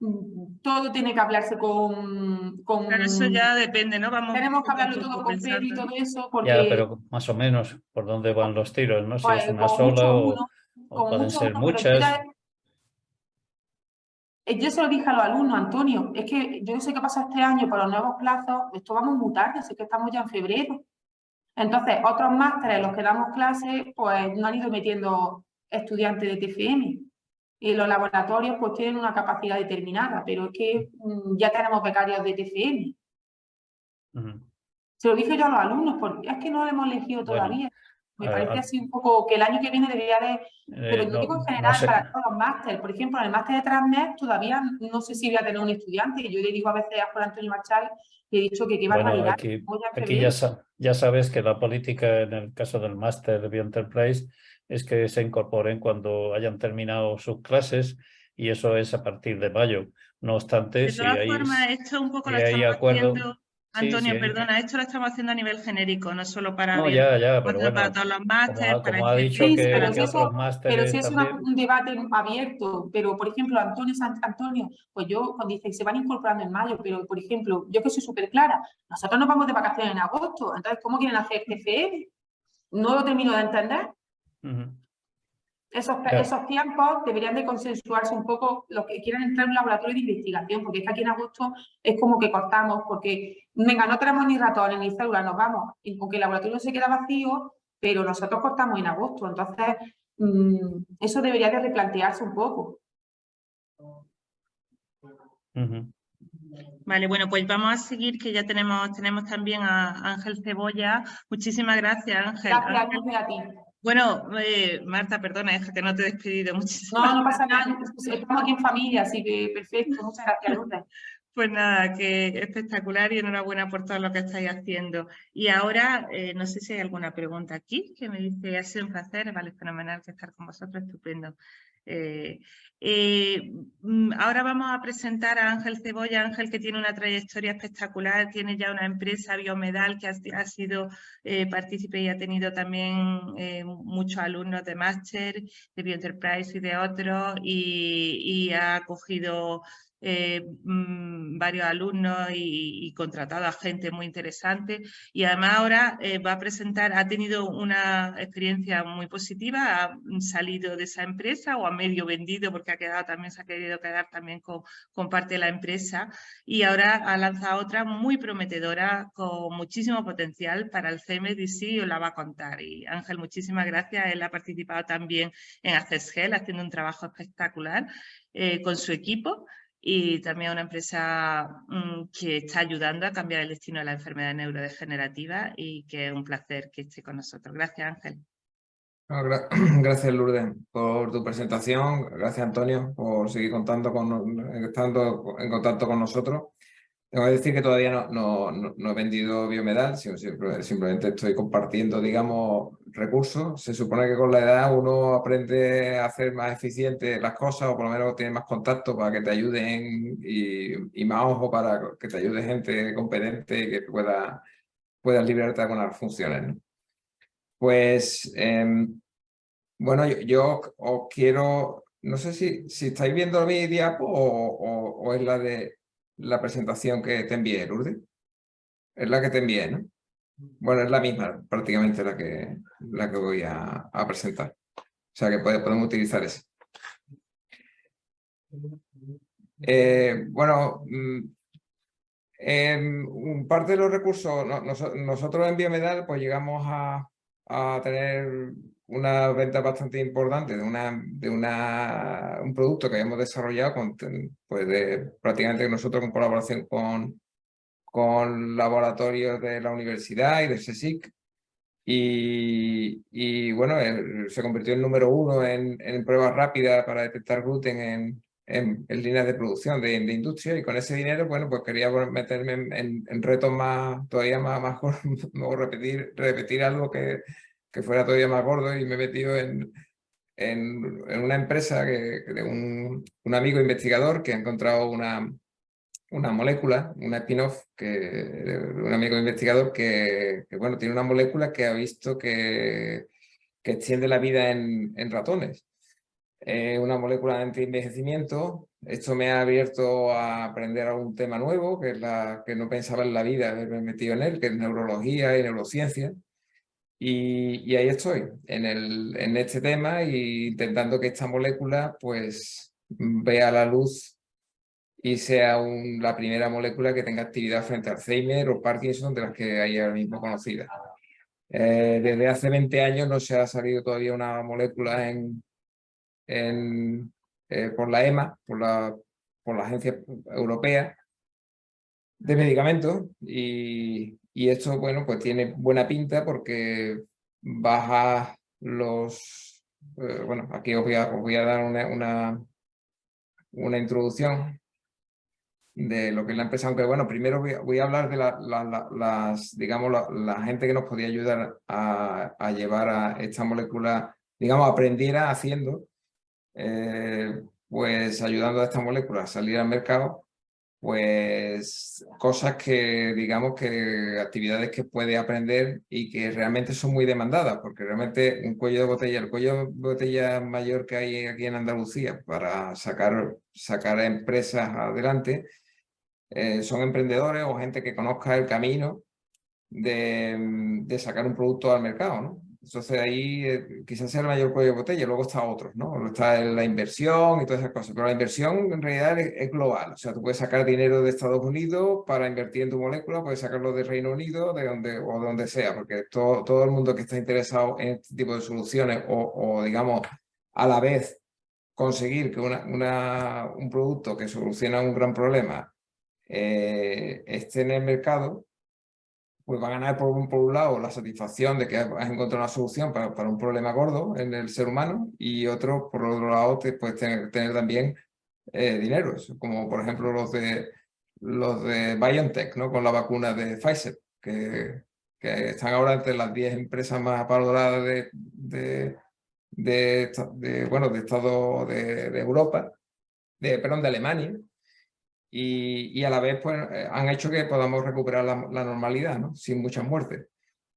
Mm, todo tiene que hablarse con... con... eso ya depende, ¿no? Vamos tenemos que hablarlo todo con Pedro y todo eso porque... Ya, pero más o menos, ¿por dónde van los tiros? ¿no? Si es pues una sola o, pueden ser muchas. Yo se lo dije a los alumnos, Antonio, es que yo sé qué pasa este año para los nuevos plazos, esto vamos muy tarde, sé que estamos ya en febrero. Entonces, otros másteres, los que damos clases, pues no han ido metiendo estudiantes de TFM. Y los laboratorios pues tienen una capacidad determinada, pero es que mm, ya tenemos becarios de TFM. Se lo dije yo a los alumnos, porque es que no lo hemos elegido todavía. Me parece así un poco que el año que viene debería de... Pero eh, no, digo en general para todos los másteres. Por ejemplo, en el máster de Transnet todavía no sé si voy a tener un estudiante. Yo le digo a veces a Juan Antonio Marchal y he dicho que qué barbaridad. Aquí, aquí ya, ya, sabes que la política en el caso del máster de Bioenterprise es que se incorporen cuando hayan terminado sus clases y eso es a partir de mayo. No obstante, de si hay, formas, esto un poco lo hay acuerdo... Antonio, sí. perdona, esto lo estamos haciendo a nivel genérico, no solo para, No, ya, ya, pero para todos los como, másteres, ha- para como ha dicho que, pero que si eso- otros Pero másteres si es una- un debate abierto, pero por ejemplo, Antonio San Antonio, pues yo, cuando dice que se van incorporando en mayo, pero por ejemplo, yo que soy súper clara, nosotros nos vamos de vacaciones en agosto, entonces, ¿cómo quieren hacer TFM? No lo termino de entender. Esos, Claro. esos tiempos deberían de consensuarse un poco los que quieran entrar en un laboratorio de investigación, porque es que aquí en agosto es como que cortamos, porque, venga, no tenemos ni ratones ni células, nos vamos, y aunque el laboratorio se queda vacío, pero nosotros cortamos en agosto, entonces mm, eso debería de replantearse un poco. Vale, bueno, pues vamos a seguir, que ya tenemos, tenemos también a Ángel Cebolla. Muchísimas gracias, Ángel. Gracias, Ángel, gracias a ti. Bueno, eh, Marta, perdona, es que no te he despedido. *laughs* Muchísimas No, no pasa nada, estamos aquí en familia, así que perfecto, muchas gracias, Lourdes. Pues nada, que espectacular y enhorabuena por todo lo que estáis haciendo. Y ahora, eh, no sé si hay alguna pregunta aquí que me dice, ha sido un placer, vale, fenomenal que estar con vosotros, estupendo. Eh, eh, mm, ahora vamos a presentar a Ángel Cebolla, Ángel que tiene una trayectoria espectacular, tiene ya una empresa Biomedal que ha, sido eh, partícipe y ha tenido también muchos alumnos de máster, de Bioenterprise y de otros, y, y ha cogido eh, mm, varios alumnos y, y contratado a gente muy interesante. Y además ahora eh, va a presentar, ha tenido una experiencia muy positiva, ha salido de esa empresa o ha medio vendido porque ha quedado también, se ha querido quedar también con, parte de la empresa. Y ahora ha lanzado otra muy prometedora con muchísimo potencial para el CMDC y os la va a contar. Y Ángel, muchísimas gracias, él ha participado también en ACESGEL haciendo un trabajo espectacular eh, con su equipo y también una empresa mm, que está ayudando a cambiar el destino de la enfermedad neurodegenerativa y que es un placer que esté con nosotros. Gracias, Ángel. *clears throat* Gracias, Lourdes, por tu presentación. Gracias, Antonio, por seguir contando con, estando en contacto con nosotros. Que decir que todavía no, no, no- he vendido Biomedal, sino simple- simplemente estoy compartiendo, digamos, recursos. Se supone que con la edad uno aprende a hacer más eficiente las cosas o por lo menos tiene más contacto para que te ayuden y, y más ojo para que te ayude gente competente y que pueda, puedas liberarte de algunas funciones. Pues, em, bueno, yo, os quiero, no sé si, si estáis viendo mi diapo o- o es la de la presentación que te envié, Lourdes. Es la que te envié, ¿no? Bueno, es la misma, prácticamente la que, la que voy a, a presentar. O sea que puede- podemos utilizar esa. Eh, bueno, mm, en parte de los recursos, no- noso- nosotros en Biomedal pues llegamos a, a tener una venta bastante importante de, una, de una, un producto que habíamos desarrollado con, pues de, prácticamente nosotros en colaboración con, con laboratorios de la universidad y de CSIC. Y, y bueno, se convirtió en número uno en, en pruebas rápidas para detectar gluten en, en, en líneas de producción de, de industria y con ese dinero, bueno, pues quería meterme en, en- retos más, todavía más, más *laughs* o repetir, repetir algo que, que fuera todavía más gordo y me he metido en, en, una empresa de un, un amigo investigador que ha encontrado una, una molécula, una spin-off, que un amigo investigador que, bueno, tiene una molécula que ha visto que, que extiende la vida en, en ratones. Eh, una molécula de anti-envejecimiento. Esto me ha abierto a aprender algún tema nuevo, que es la que no pensaba en la vida haberme metido en él, que es neurología y neurociencia. Y, ahí estoy, en, el, en este tema, e intentando que esta molécula pues vea la luz y sea la primera molécula que tenga actividad frente a Alzheimer o Parkinson de las que hay ahora mismo conocidas. Eh, desde hace 20 años no se ha salido todavía una molécula eh, por la EMA, por la, por la Agencia Europea de Medicamentos y, y esto, bueno, pues tiene buena pinta porque baja los... eh, bueno, aquí os voy a, os voy a dar una, una, una introducción de lo que es la empresa, aunque bueno, primero voy a, hablar de la, la- la- las, digamos, la gente que nos podía ayudar a, a llevar a esta molécula, digamos, aprendiera haciendo, eh, pues ayudando a esta molécula a salir al mercado, pues cosas que, digamos que actividades que puede aprender y que realmente son muy demandadas, porque realmente un cuello de botella, el cuello de botella mayor que hay aquí en Andalucía para sacar, sacar empresas adelante, eh, son emprendedores o gente que conozca el camino de, de sacar un producto al mercado, ¿no? Entonces ahí eh, quizás sea el mayor cuello de botella, luego está otros, ¿no? Está la inversión y todas esas cosas, pero la inversión en realidad es, global, o sea, tú puedes sacar dinero de Estados Unidos para invertir en tu molécula, puedes sacarlo de Reino Unido de donde, o de donde sea, porque todo, todo el mundo que está interesado en este tipo de soluciones o, o digamos, a la vez conseguir que una, una, un producto que soluciona un gran problema eh, esté en el mercado, pues va a ganar por un, por un lado la satisfacción de que has encontrado una solución para, para, un problema gordo en el ser humano y otro, por otro lado, te puedes tener, tener también eh, dinero, como por ejemplo los de, los de BioNTech, ¿no? con la vacuna de Pfizer, que, que están ahora entre las 10 empresas más valoradas de, de, de, bueno, de Estado de, Europa, de, perdón, de Alemania, y, a la vez pues, eh, han hecho que podamos recuperar la, normalidad, ¿no? sin muchas muertes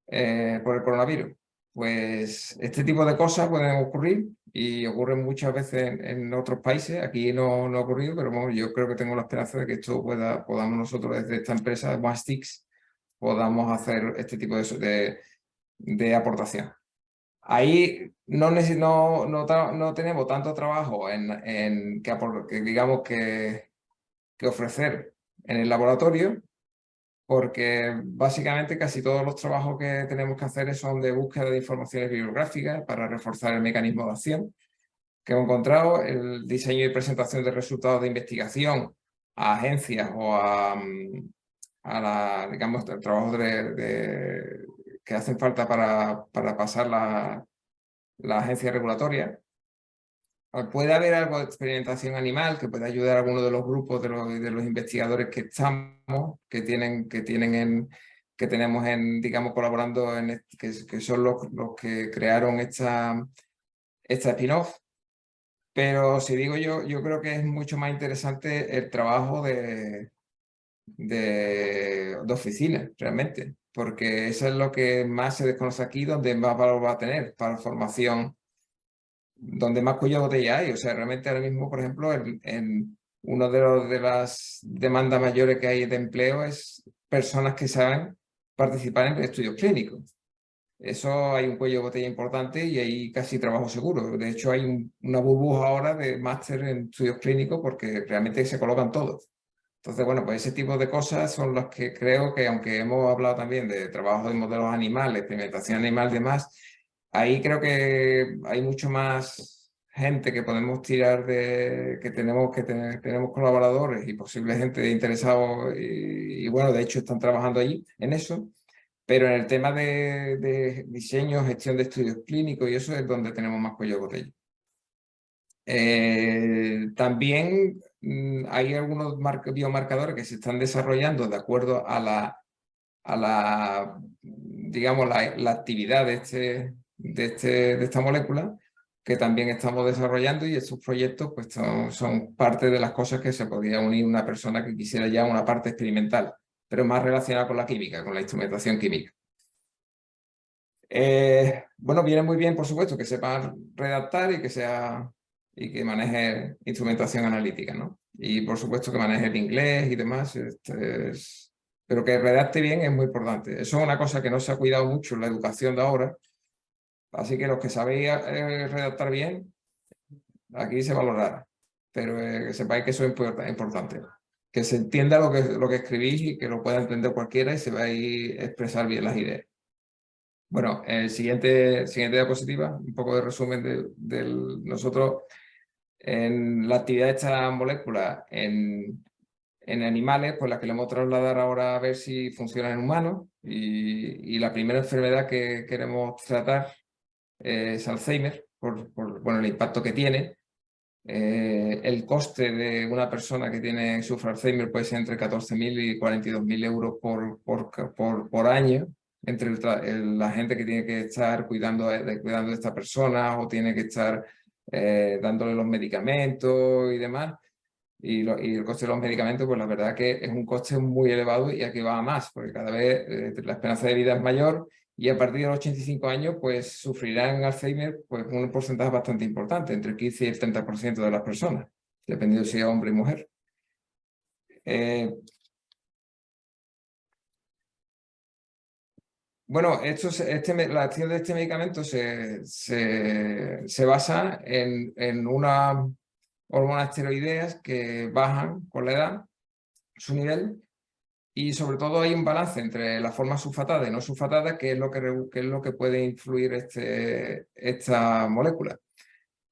eh, por el coronavirus. Pues este tipo de cosas pueden ocurrir y ocurren muchas veces en, otros países. Aquí no, no, ha ocurrido, pero yo creo que tengo la esperanza de que esto pueda, podamos nosotros desde esta empresa, OneSticks, podamos hacer este tipo de, de, de aportación. Ahí no, no, no, no, tenemos tanto trabajo en, en que digamos que que ofrecer en el laboratorio porque básicamente casi todos los trabajos que tenemos que hacer son de búsqueda de informaciones bibliográficas para reforzar el mecanismo de acción que hemos encontrado, el diseño y presentación de resultados de investigación a agencias o a, mm, a la, digamos, trabajos de, que hacen falta para, para pasar la agencia regulatoria puede haber algo de experimentación animal que puede ayudar a alguno de los grupos de los, de los investigadores que estamos, que tienen, que tienen en, que tenemos en, digamos, colaborando en que, que, son los, los que crearon esta, esta spin-off. Pero si digo yo, yo creo que es mucho más interesante el trabajo de, de, de oficina, realmente, porque eso es lo que más se desconoce aquí, donde más valor va a tener para formación donde más cuello botella hay. O sea, realmente ahora mismo, por ejemplo, en, en uno de, de las demandas mayores que hay de empleo es personas que saben participar en estudios clínicos. Eso hay un cuello de botella importante y hay casi trabajo seguro. De hecho, hay una burbuja ahora de máster en estudios clínicos porque realmente se colocan todos. Entonces, bueno, pues ese tipo de cosas son las que creo que, aunque hemos hablado también de trabajo de modelos animales, experimentación animal y demás, ahí creo que hay mucho más gente que podemos tirar de, que tenemos que tener, tenemos colaboradores y posible gente interesada y, bueno, de hecho están trabajando allí en eso, pero en el tema de, diseño, gestión de estudios clínicos y eso es donde tenemos más cuello de botella. Eh, también mm, hay algunos biomarcadores que se están desarrollando de acuerdo a la, a la digamos, la actividad de este, de, este, de esta molécula que también estamos desarrollando y estos proyectos pues, son, parte de las cosas que se podría unir una persona que quisiera ya una parte experimental, pero más relacionada con la química, con la instrumentación química. Eh, bueno, viene muy bien, por supuesto, que sepan redactar y que sea y que maneje instrumentación analítica, ¿no? Y por supuesto que maneje el inglés y demás, este pero que redacte bien es muy importante. Eso es una cosa que no se ha cuidado mucho en la educación de ahora, Así que los que sabéis eh, redactar bien, aquí se valorará. Pero eh, que sepáis que eso es importante. Que se entienda lo que, lo que escribís y que lo pueda entender cualquiera y se va a expresar bien las ideas. Bueno, el siguiente, siguiente diapositiva, un poco de resumen de, nosotros en la actividad de esta molécula en, en animales, pues la que le vamos a trasladar ahora a ver si funciona en humanos y la primera enfermedad que queremos tratar es Alzheimer, por, bueno, el impacto que tiene. Eh, el coste de una persona que tiene sufre Alzheimer puede ser entre 14.000 y 42.000 euros por, por, por, por, año, entre la gente que tiene que estar cuidando de, cuidando de esta persona o tiene que estar eh, dándole los medicamentos y demás. y, lo- y el coste de los medicamentos, pues la verdad que es un coste muy elevado y aquí va a más, porque cada vez eh, la esperanza de vida es mayor y a partir de los 85 años pues sufrirán Alzheimer pues un porcentaje bastante importante, entre el 15 y el 30% de las personas, dependiendo si es hombre y mujer. Eh, Bueno, esto este, la acción de este medicamento se, se, se basa en, en unas hormonas esteroideas que bajan con la edad su nivel y sobre todo hay un balance entre la forma sulfatada y no sulfatada que es lo que, es lo que puede influir este, esta molécula.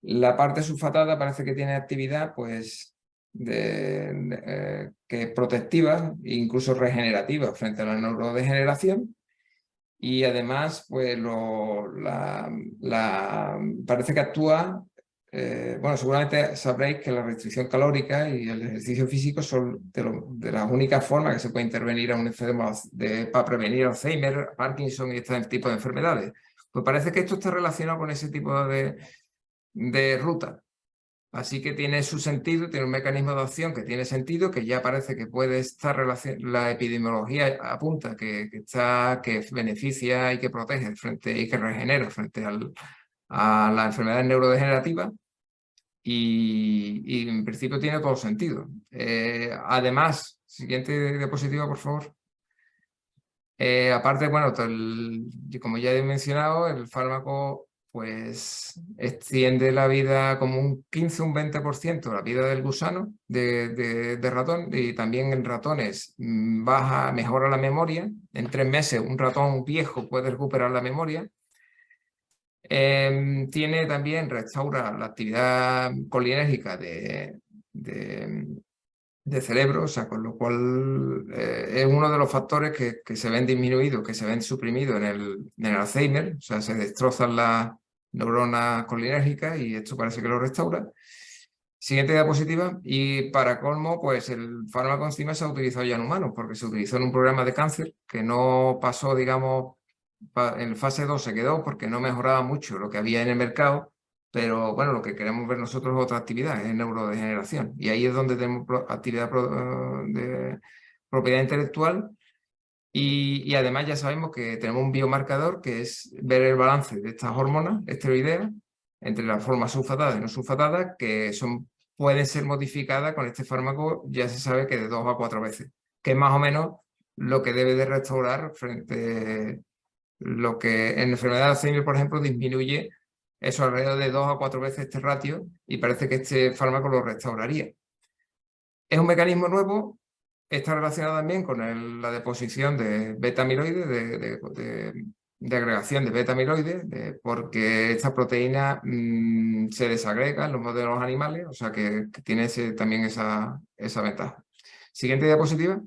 La parte sulfatada parece que tiene actividad pues, de, eh, que es protectiva e incluso regenerativa frente a la neurodegeneración y además pues la- parece que actúa, eh, bueno seguramente sabréis que la restricción calórica y el ejercicio físico son de, lo- de las únicas formas que se puede intervenir a un enfermo para prevenir Alzheimer, Parkinson y este tipo de enfermedades. Pues parece que esto está relacionado con ese tipo de, de ruta. Así que tiene su sentido, tiene un mecanismo de acción que tiene sentido, que ya parece que puede estar relacion- la epidemiología apunta que, está, que beneficia y que protege frente y que regenera frente a la enfermedad neurodegenerativa y, en principio tiene todo sentido. Eh, además, siguiente diapositiva, por favor. Eh, aparte, bueno, como ya he mencionado, el fármaco pues extiende la vida como un 15 un 20% la vida del gusano de, de- de ratón y también en ratones mm, baja, mejora la memoria. En tres meses un ratón viejo puede recuperar la memoria. Em, tiene también, restaura la actividad colinérgica de, de, de cerebro, o sea, con lo cual eh, es uno de los factores que, que se ven disminuidos, que se ven suprimidos en el, en el Alzheimer, o sea, se destrozan las neuronas colinérgicas y esto parece que lo restaura. Siguiente diapositiva, y para colmo, pues el fármaco encima se ha utilizado ya en humanos, porque se utilizó en un programa de cáncer que no pasó, digamos, en fase 2 se quedó porque no mejoraba mucho lo que había en el mercado, pero bueno, lo que queremos ver nosotros es otra actividad, es neurodegeneración. Y ahí es donde tenemos actividad pro- de propiedad intelectual y, y además ya sabemos que tenemos un biomarcador que es ver el balance de estas hormonas esteroideas entre las formas sulfatadas y no sulfatadas que son, pueden ser modificadas con este fármaco, ya se sabe que de dos a cuatro veces, que es más o menos lo que debe de restaurar frente lo que en enfermedad de Alzheimer, por ejemplo, disminuye eso alrededor de dos a cuatro veces este ratio y parece que este fármaco lo restauraría. Es un mecanismo nuevo, está relacionado también con la deposición de beta-amiloide, de, agregación de beta-amiloide, de- porque esta proteína mm, se desagrega en los modelos animales, o sea que, tiene también esa, esa ventaja. Siguiente diapositiva.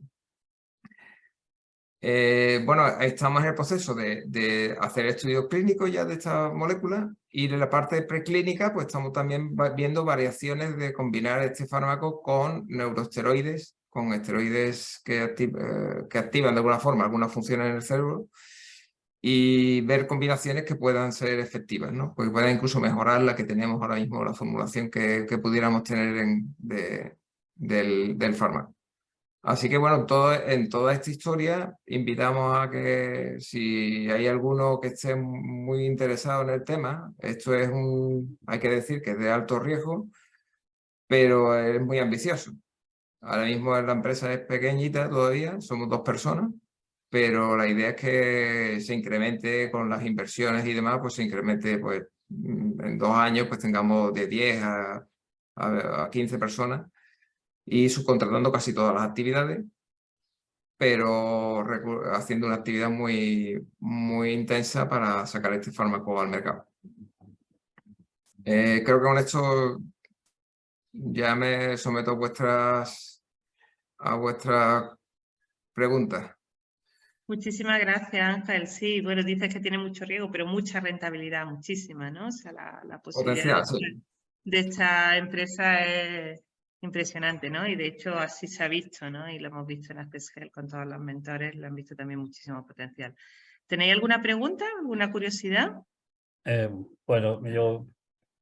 Eh, bueno, estamos en el proceso de, hacer estudios clínicos ya de esta molécula y en la parte preclínica pues estamos también viendo variaciones de combinar este fármaco con neuroesteroides, con esteroides eh, que activan de alguna forma algunas funciones en el cerebro y ver combinaciones que puedan ser efectivas, ¿no? Porque puedan incluso mejorar la que tenemos ahora mismo, la formulación que, pudiéramos tener en- de- del, del fármaco. Así que bueno, todo, en toda esta historia invitamos a que si hay alguno que esté muy interesado en el tema, esto es un, hay que decir que es de alto riesgo, pero es muy ambicioso. Ahora mismo la empresa es pequeñita todavía, somos dos personas, pero la idea es que se incremente con las inversiones y demás, pues se incremente pues en dos años pues tengamos de 10 a, a, a 15 personas y subcontratando casi todas las actividades, pero haciendo una actividad muy, muy intensa para sacar este fármaco al mercado. Eh, creo que con esto ya me someto a vuestras, a vuestras preguntas. Muchísimas gracias, Ángel. Sí, bueno, dices que tiene mucho riesgo, pero mucha rentabilidad, muchísima, ¿no? O sea, la, la posibilidad Potencial, de, sí. de esta empresa es impresionante, ¿no? Y de hecho así se ha visto, ¿no? Y lo hemos visto en Accessgel con todos los mentores, lo han visto también muchísimo potencial. ¿Tenéis alguna pregunta, alguna curiosidad? Eh, bueno, yo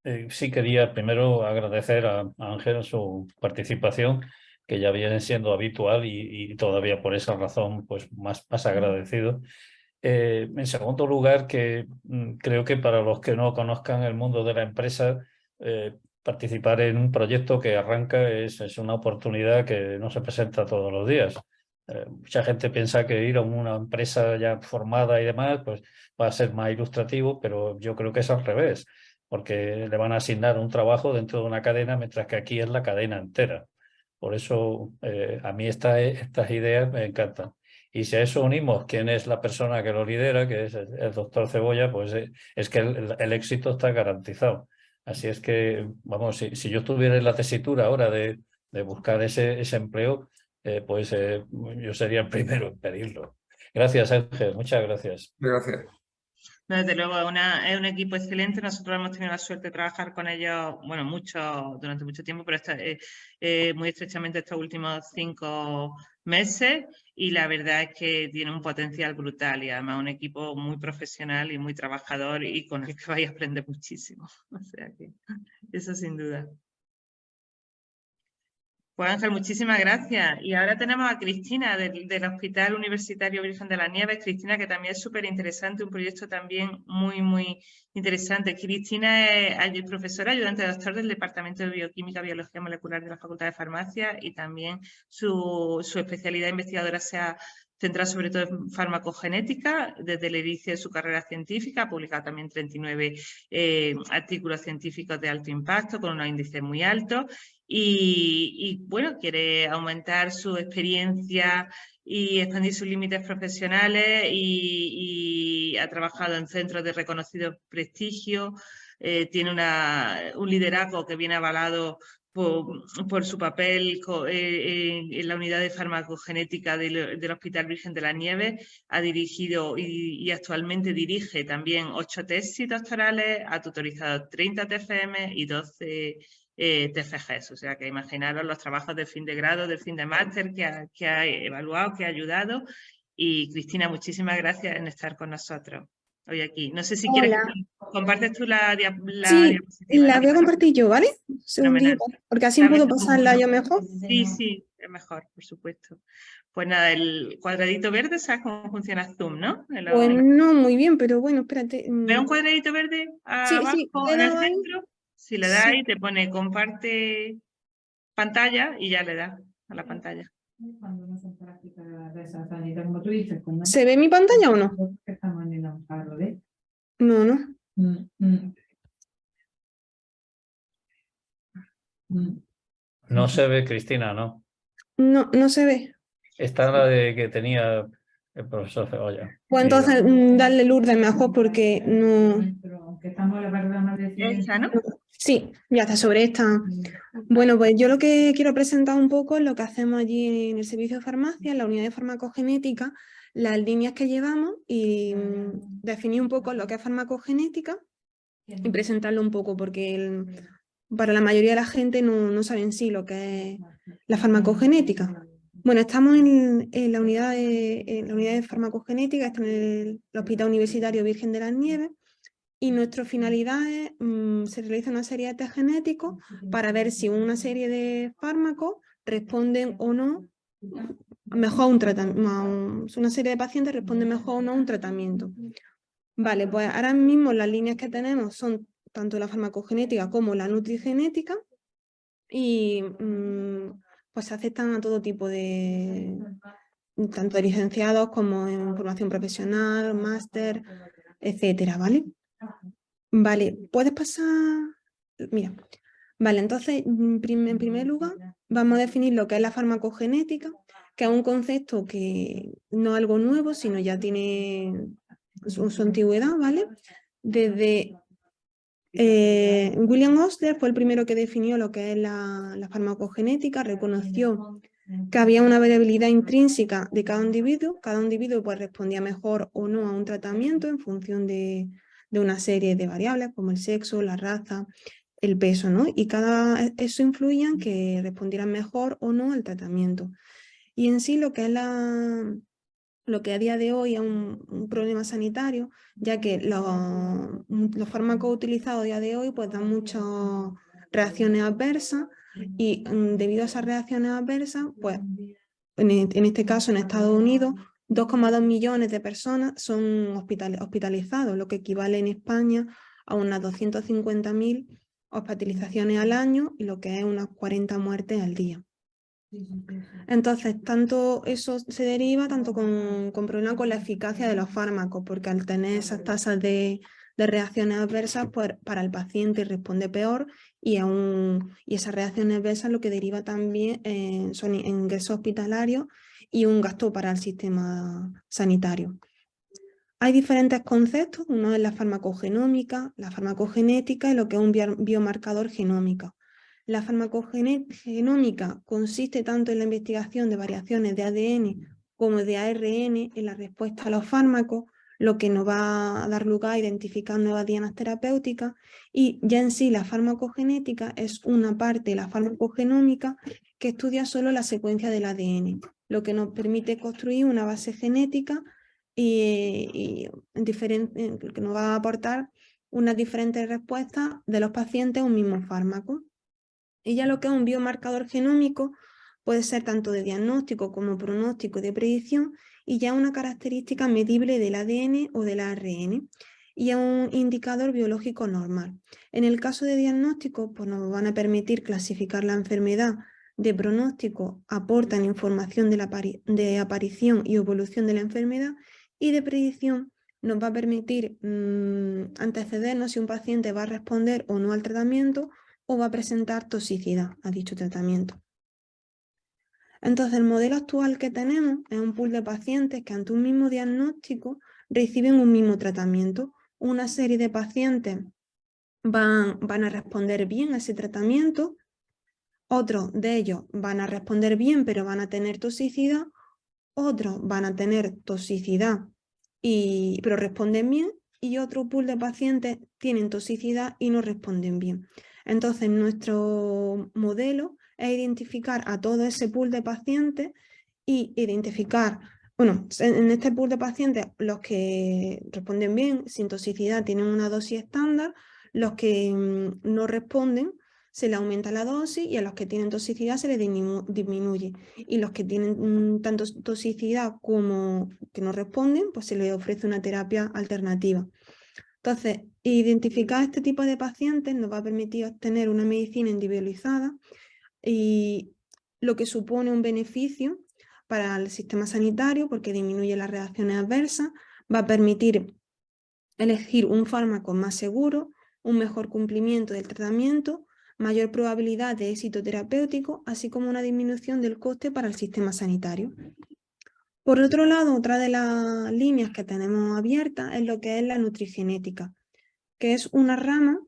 eh, sí quería primero agradecer a, Ángel su participación, que ya viene siendo habitual y, todavía por esa razón pues más, más agradecido. Eh, en segundo lugar, que mm, creo que para los que no conozcan el mundo de la empresa, eh, participar en un proyecto que arranca es, es, una oportunidad que no se presenta todos los días. mucha gente piensa que ir a una empresa ya formada y demás pues va a ser más ilustrativo, pero yo creo que es al revés porque le van a asignar un trabajo dentro de una cadena, mientras que aquí es la cadena entera. Por eso eh, a mí estas ideas me encantan. Y si a eso unimos quién es la persona que lo lidera, que es el, doctor Cebolla, pues eh, es que el, éxito está garantizado. Así es que, vamos, si, yo estuviera en la tesitura ahora de, buscar ese, ese empleo, eh, pues yo sería el primero en pedirlo. Gracias, Ángel. Muchas gracias. Gracias desde luego, es un equipo excelente. Nosotros hemos tenido la suerte de trabajar con ellos, bueno, mucho, durante mucho tiempo, pero eh, eh, muy estrechamente estos últimos cinco meses y la verdad es que tiene un potencial brutal y además un equipo muy profesional y muy trabajador y con el que *laughs* vais a aprender muchísimo. O sea que eso sin duda. Pues Ángel, muchísimas gracias. Y ahora tenemos a Cristina del, Hospital Universitario Virgen de las Nieves. Cristina, que también es súper interesante, un proyecto también muy, muy interesante. Cristina es profesora ayudante de doctor del Departamento de Bioquímica y Biología Molecular de la Facultad de Farmacia y también su, especialidad investigadora se ha centrado sobre todo en farmacogenética desde el inicio de su carrera científica, ha publicado también 39 eh, artículos científicos de alto impacto con unos índices muy altos y, bueno, quiere aumentar su experiencia y expandir sus límites profesionales y, ha trabajado en centros de reconocido prestigio, eh, tiene un liderazgo que viene avalado por, su papel eh, en, la unidad de farmacogenética del, Hospital Virgen de la Nieve, ha dirigido y, y, actualmente dirige también ocho tesis doctorales, ha tutorizado 30 TFM y 12 eh, TFGs. O sea que imaginaros los trabajos de fin de grado, de fin de máster que ha, que ha evaluado, que ha ayudado. Y Cristina, muchísimas gracias en estar con nosotros hoy aquí. No sé si quieres compartes tú la, la sí, la voy a compartir yo, ¿vale? porque así puedo pasarla yo mejor. Sí, sí, es mejor, por supuesto. Pues nada, el cuadradito verde, ¿sabes cómo funciona Zoom, no? pues no, muy bien, pero bueno, espérate. ¿Ve un mm. cuadradito verde abajo en el centro? Si le das ahí, te pone comparte pantalla y ya le das a la pantalla. ¿Se ve mi pantalla o no? No, no. Mm, mm. No se ve, Cristina, ¿no? No, no se ve. Esta la de que tenía el profesor Cebolla. Pues entonces darle Lourdes mejor porque no... ¿no? Sí, ya está sobre esta. Bueno, pues yo lo que quiero presentar un poco es lo que hacemos allí en el servicio de farmacia, en la unidad de farmacogenética, las líneas que llevamos y mm, definir un poco lo que es farmacogenética y presentarlo un poco porque para la mayoría de la gente no, no saben sí lo que es la farmacogenética. Bueno, estamos en, la, unidad de, en la unidad de farmacogenética, está en el Hospital Universitario Virgen de las Nieves, y nuestra finalidad es, mm, se realiza una serie de test genéticos para ver si una serie de fármacos responden o no mejor a un tratamiento, una serie de pacientes responden mejor o no a un tratamiento. Vale, pues ahora mismo las líneas que tenemos son tanto la farmacogenética como la nutrigenética y mm, pues se aceptan a todo tipo de, tanto de licenciados como en formación profesional, máster, etcétera, ¿vale? Vale, ¿puedes pasar? Mira, vale, entonces mm, en primer lugar vamos a definir lo que es la farmacogenética, que es un concepto que no es algo nuevo, sino ya tiene su, antigüedad, ¿vale? Desde eh, William Osler fue el primero que definió lo que es la, la farmacogenética, reconoció que había una variabilidad intrínseca de cada individuo, cada individuo pues respondía mejor o no a un tratamiento en función de, de una serie de variables como el sexo, la raza, el peso, ¿no? Y cada eso influía en que respondieran mejor o no al tratamiento. Y en sí lo que es la, lo que a día de hoy es un, problema sanitario, ya que los, los, fármacos utilizados a día de hoy pues dan muchas reacciones adversas y mm, debido a esas reacciones adversas, pues en, este caso en Estados Unidos, 2,2 millones de personas son hospitalizados, lo que equivale en España a unas 250.000 hospitalizaciones al año y lo que es unas 40 muertes al día. Entonces, tanto eso se deriva tanto con, con problemas con la eficacia de los fármacos, porque al tener esas tasas de, reacciones adversas, pues para el paciente responde peor y, aún, y esas reacciones adversas lo que deriva también son ingresos hospitalarios y un gasto para el sistema sanitario. Hay diferentes conceptos, uno es la farmacogenómica, la farmacogenética y lo que es un biomarcador genómico. La farmacogenómica consiste tanto en la investigación de variaciones de ADN como de ARN en la respuesta a los fármacos, lo que nos va a dar lugar a identificar nuevas dianas terapéuticas y ya en sí la farmacogenética es una parte de la farmacogenómica que estudia solo la secuencia del ADN, lo que nos permite construir una base genética y, que nos va a aportar unas diferentes respuestas de los pacientes a un mismo fármaco. Y ya lo que es un biomarcador genómico puede ser tanto de diagnóstico como pronóstico de predicción y ya una característica medible del ADN o del ARN y es un indicador biológico normal. En el caso de diagnóstico, pues nos van a permitir clasificar la enfermedad de pronóstico, aportan información de, la de aparición y evolución de la enfermedad y de predicción nos va a permitir mm, antecedernos si un paciente va a responder o no al tratamiento o va a presentar toxicidad a dicho tratamiento. Entonces, el modelo actual que tenemos es un pool de pacientes que ante un mismo diagnóstico reciben un mismo tratamiento. Una serie de pacientes van, van a responder bien a ese tratamiento, otros de ellos van a responder bien pero van a tener toxicidad, otros van a tener toxicidad y, pero responden bien y otro pool de pacientes tienen toxicidad y no responden bien. Entonces, nuestro modelo es identificar a todo ese pool de pacientes y identificar, bueno, en este pool de pacientes los que responden bien, sin toxicidad, tienen una dosis estándar, los que mm, no responden, se le aumenta la dosis y a los que tienen toxicidad se les disminuye. Y los que tienen mm, tanto toxicidad como que no responden, pues se les ofrece una terapia alternativa. Entonces, identificar este tipo de pacientes nos va a permitir obtener una medicina individualizada y lo que supone un beneficio para el sistema sanitario porque disminuye las reacciones adversas, va a permitir elegir un fármaco más seguro, un mejor cumplimiento del tratamiento, mayor probabilidad de éxito terapéutico, así como una disminución del coste para el sistema sanitario. Por otro lado, otra de las líneas que tenemos abiertas es lo que es la nutrigenética, que es una rama,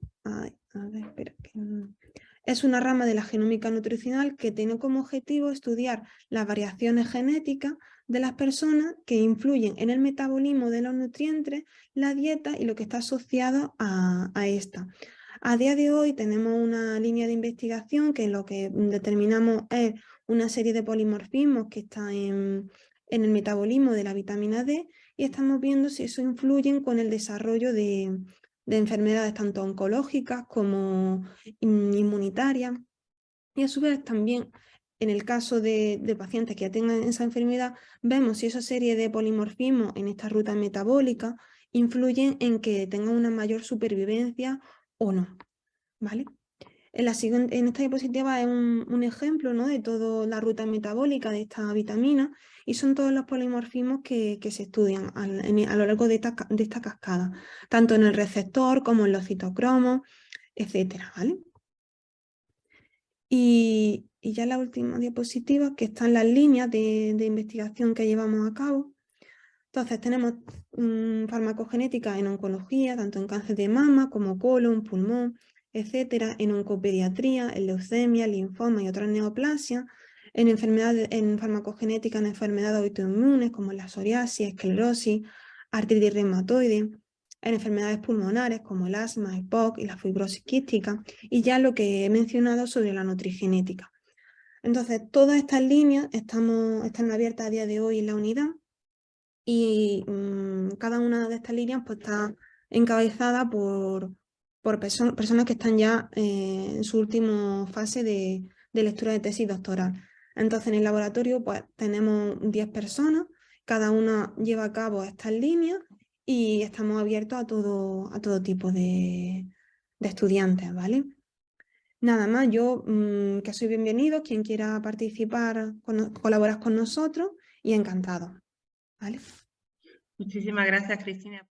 es una rama de la genómica nutricional que tiene como objetivo estudiar las variaciones genéticas de las personas que influyen en el metabolismo de los nutrientes, la dieta y lo que está asociado a, a esta. A día de hoy tenemos una línea de investigación que lo que determinamos es una serie de polimorfismos que están en, en el metabolismo de la vitamina D y estamos viendo si eso influye con el desarrollo de, enfermedades tanto oncológicas como inmunitarias. Y a su vez también en el caso de, pacientes que ya tengan esa enfermedad, vemos si esa serie de polimorfismos en esta ruta metabólica influyen en que tengan una mayor supervivencia o no. ¿vale? En, esta diapositiva es un, ejemplo ¿no? de toda la ruta metabólica de esta vitamina y son todos los polimorfismos que, se estudian a, lo largo de esta, cascada, tanto en el receptor como en los citocromos, etcétera, ¿vale? Y, ya la última diapositiva, que están las líneas de, investigación que llevamos a cabo. Entonces tenemos farmacogenética en oncología, tanto en cáncer de mama como colon, pulmón, etcétera, en oncopediatría, en leucemia, linfoma y otras neoplasias, en enfermedades, en farmacogenética, en enfermedades autoinmunes como la psoriasis, esclerosis, artritis reumatoide, en enfermedades pulmonares como el asma, el POC y la fibrosis quística, y ya lo que he mencionado sobre la nutrigenética. Entonces, todas estas líneas estamos, están abiertas a día de hoy en la unidad y mm, cada una de estas líneas pues, está encabezada por, por personas que están ya eh, en su última fase de, de lectura de tesis doctoral. Entonces en el laboratorio pues tenemos 10 personas, cada una lleva a cabo estas líneas y estamos abiertos a todo, a todo tipo de, estudiantes, ¿vale? Nada más, yo mm, que soy bienvenido, quien quiera participar, colaborar con nosotros y encantado, ¿vale? Muchísimas gracias, Cristina.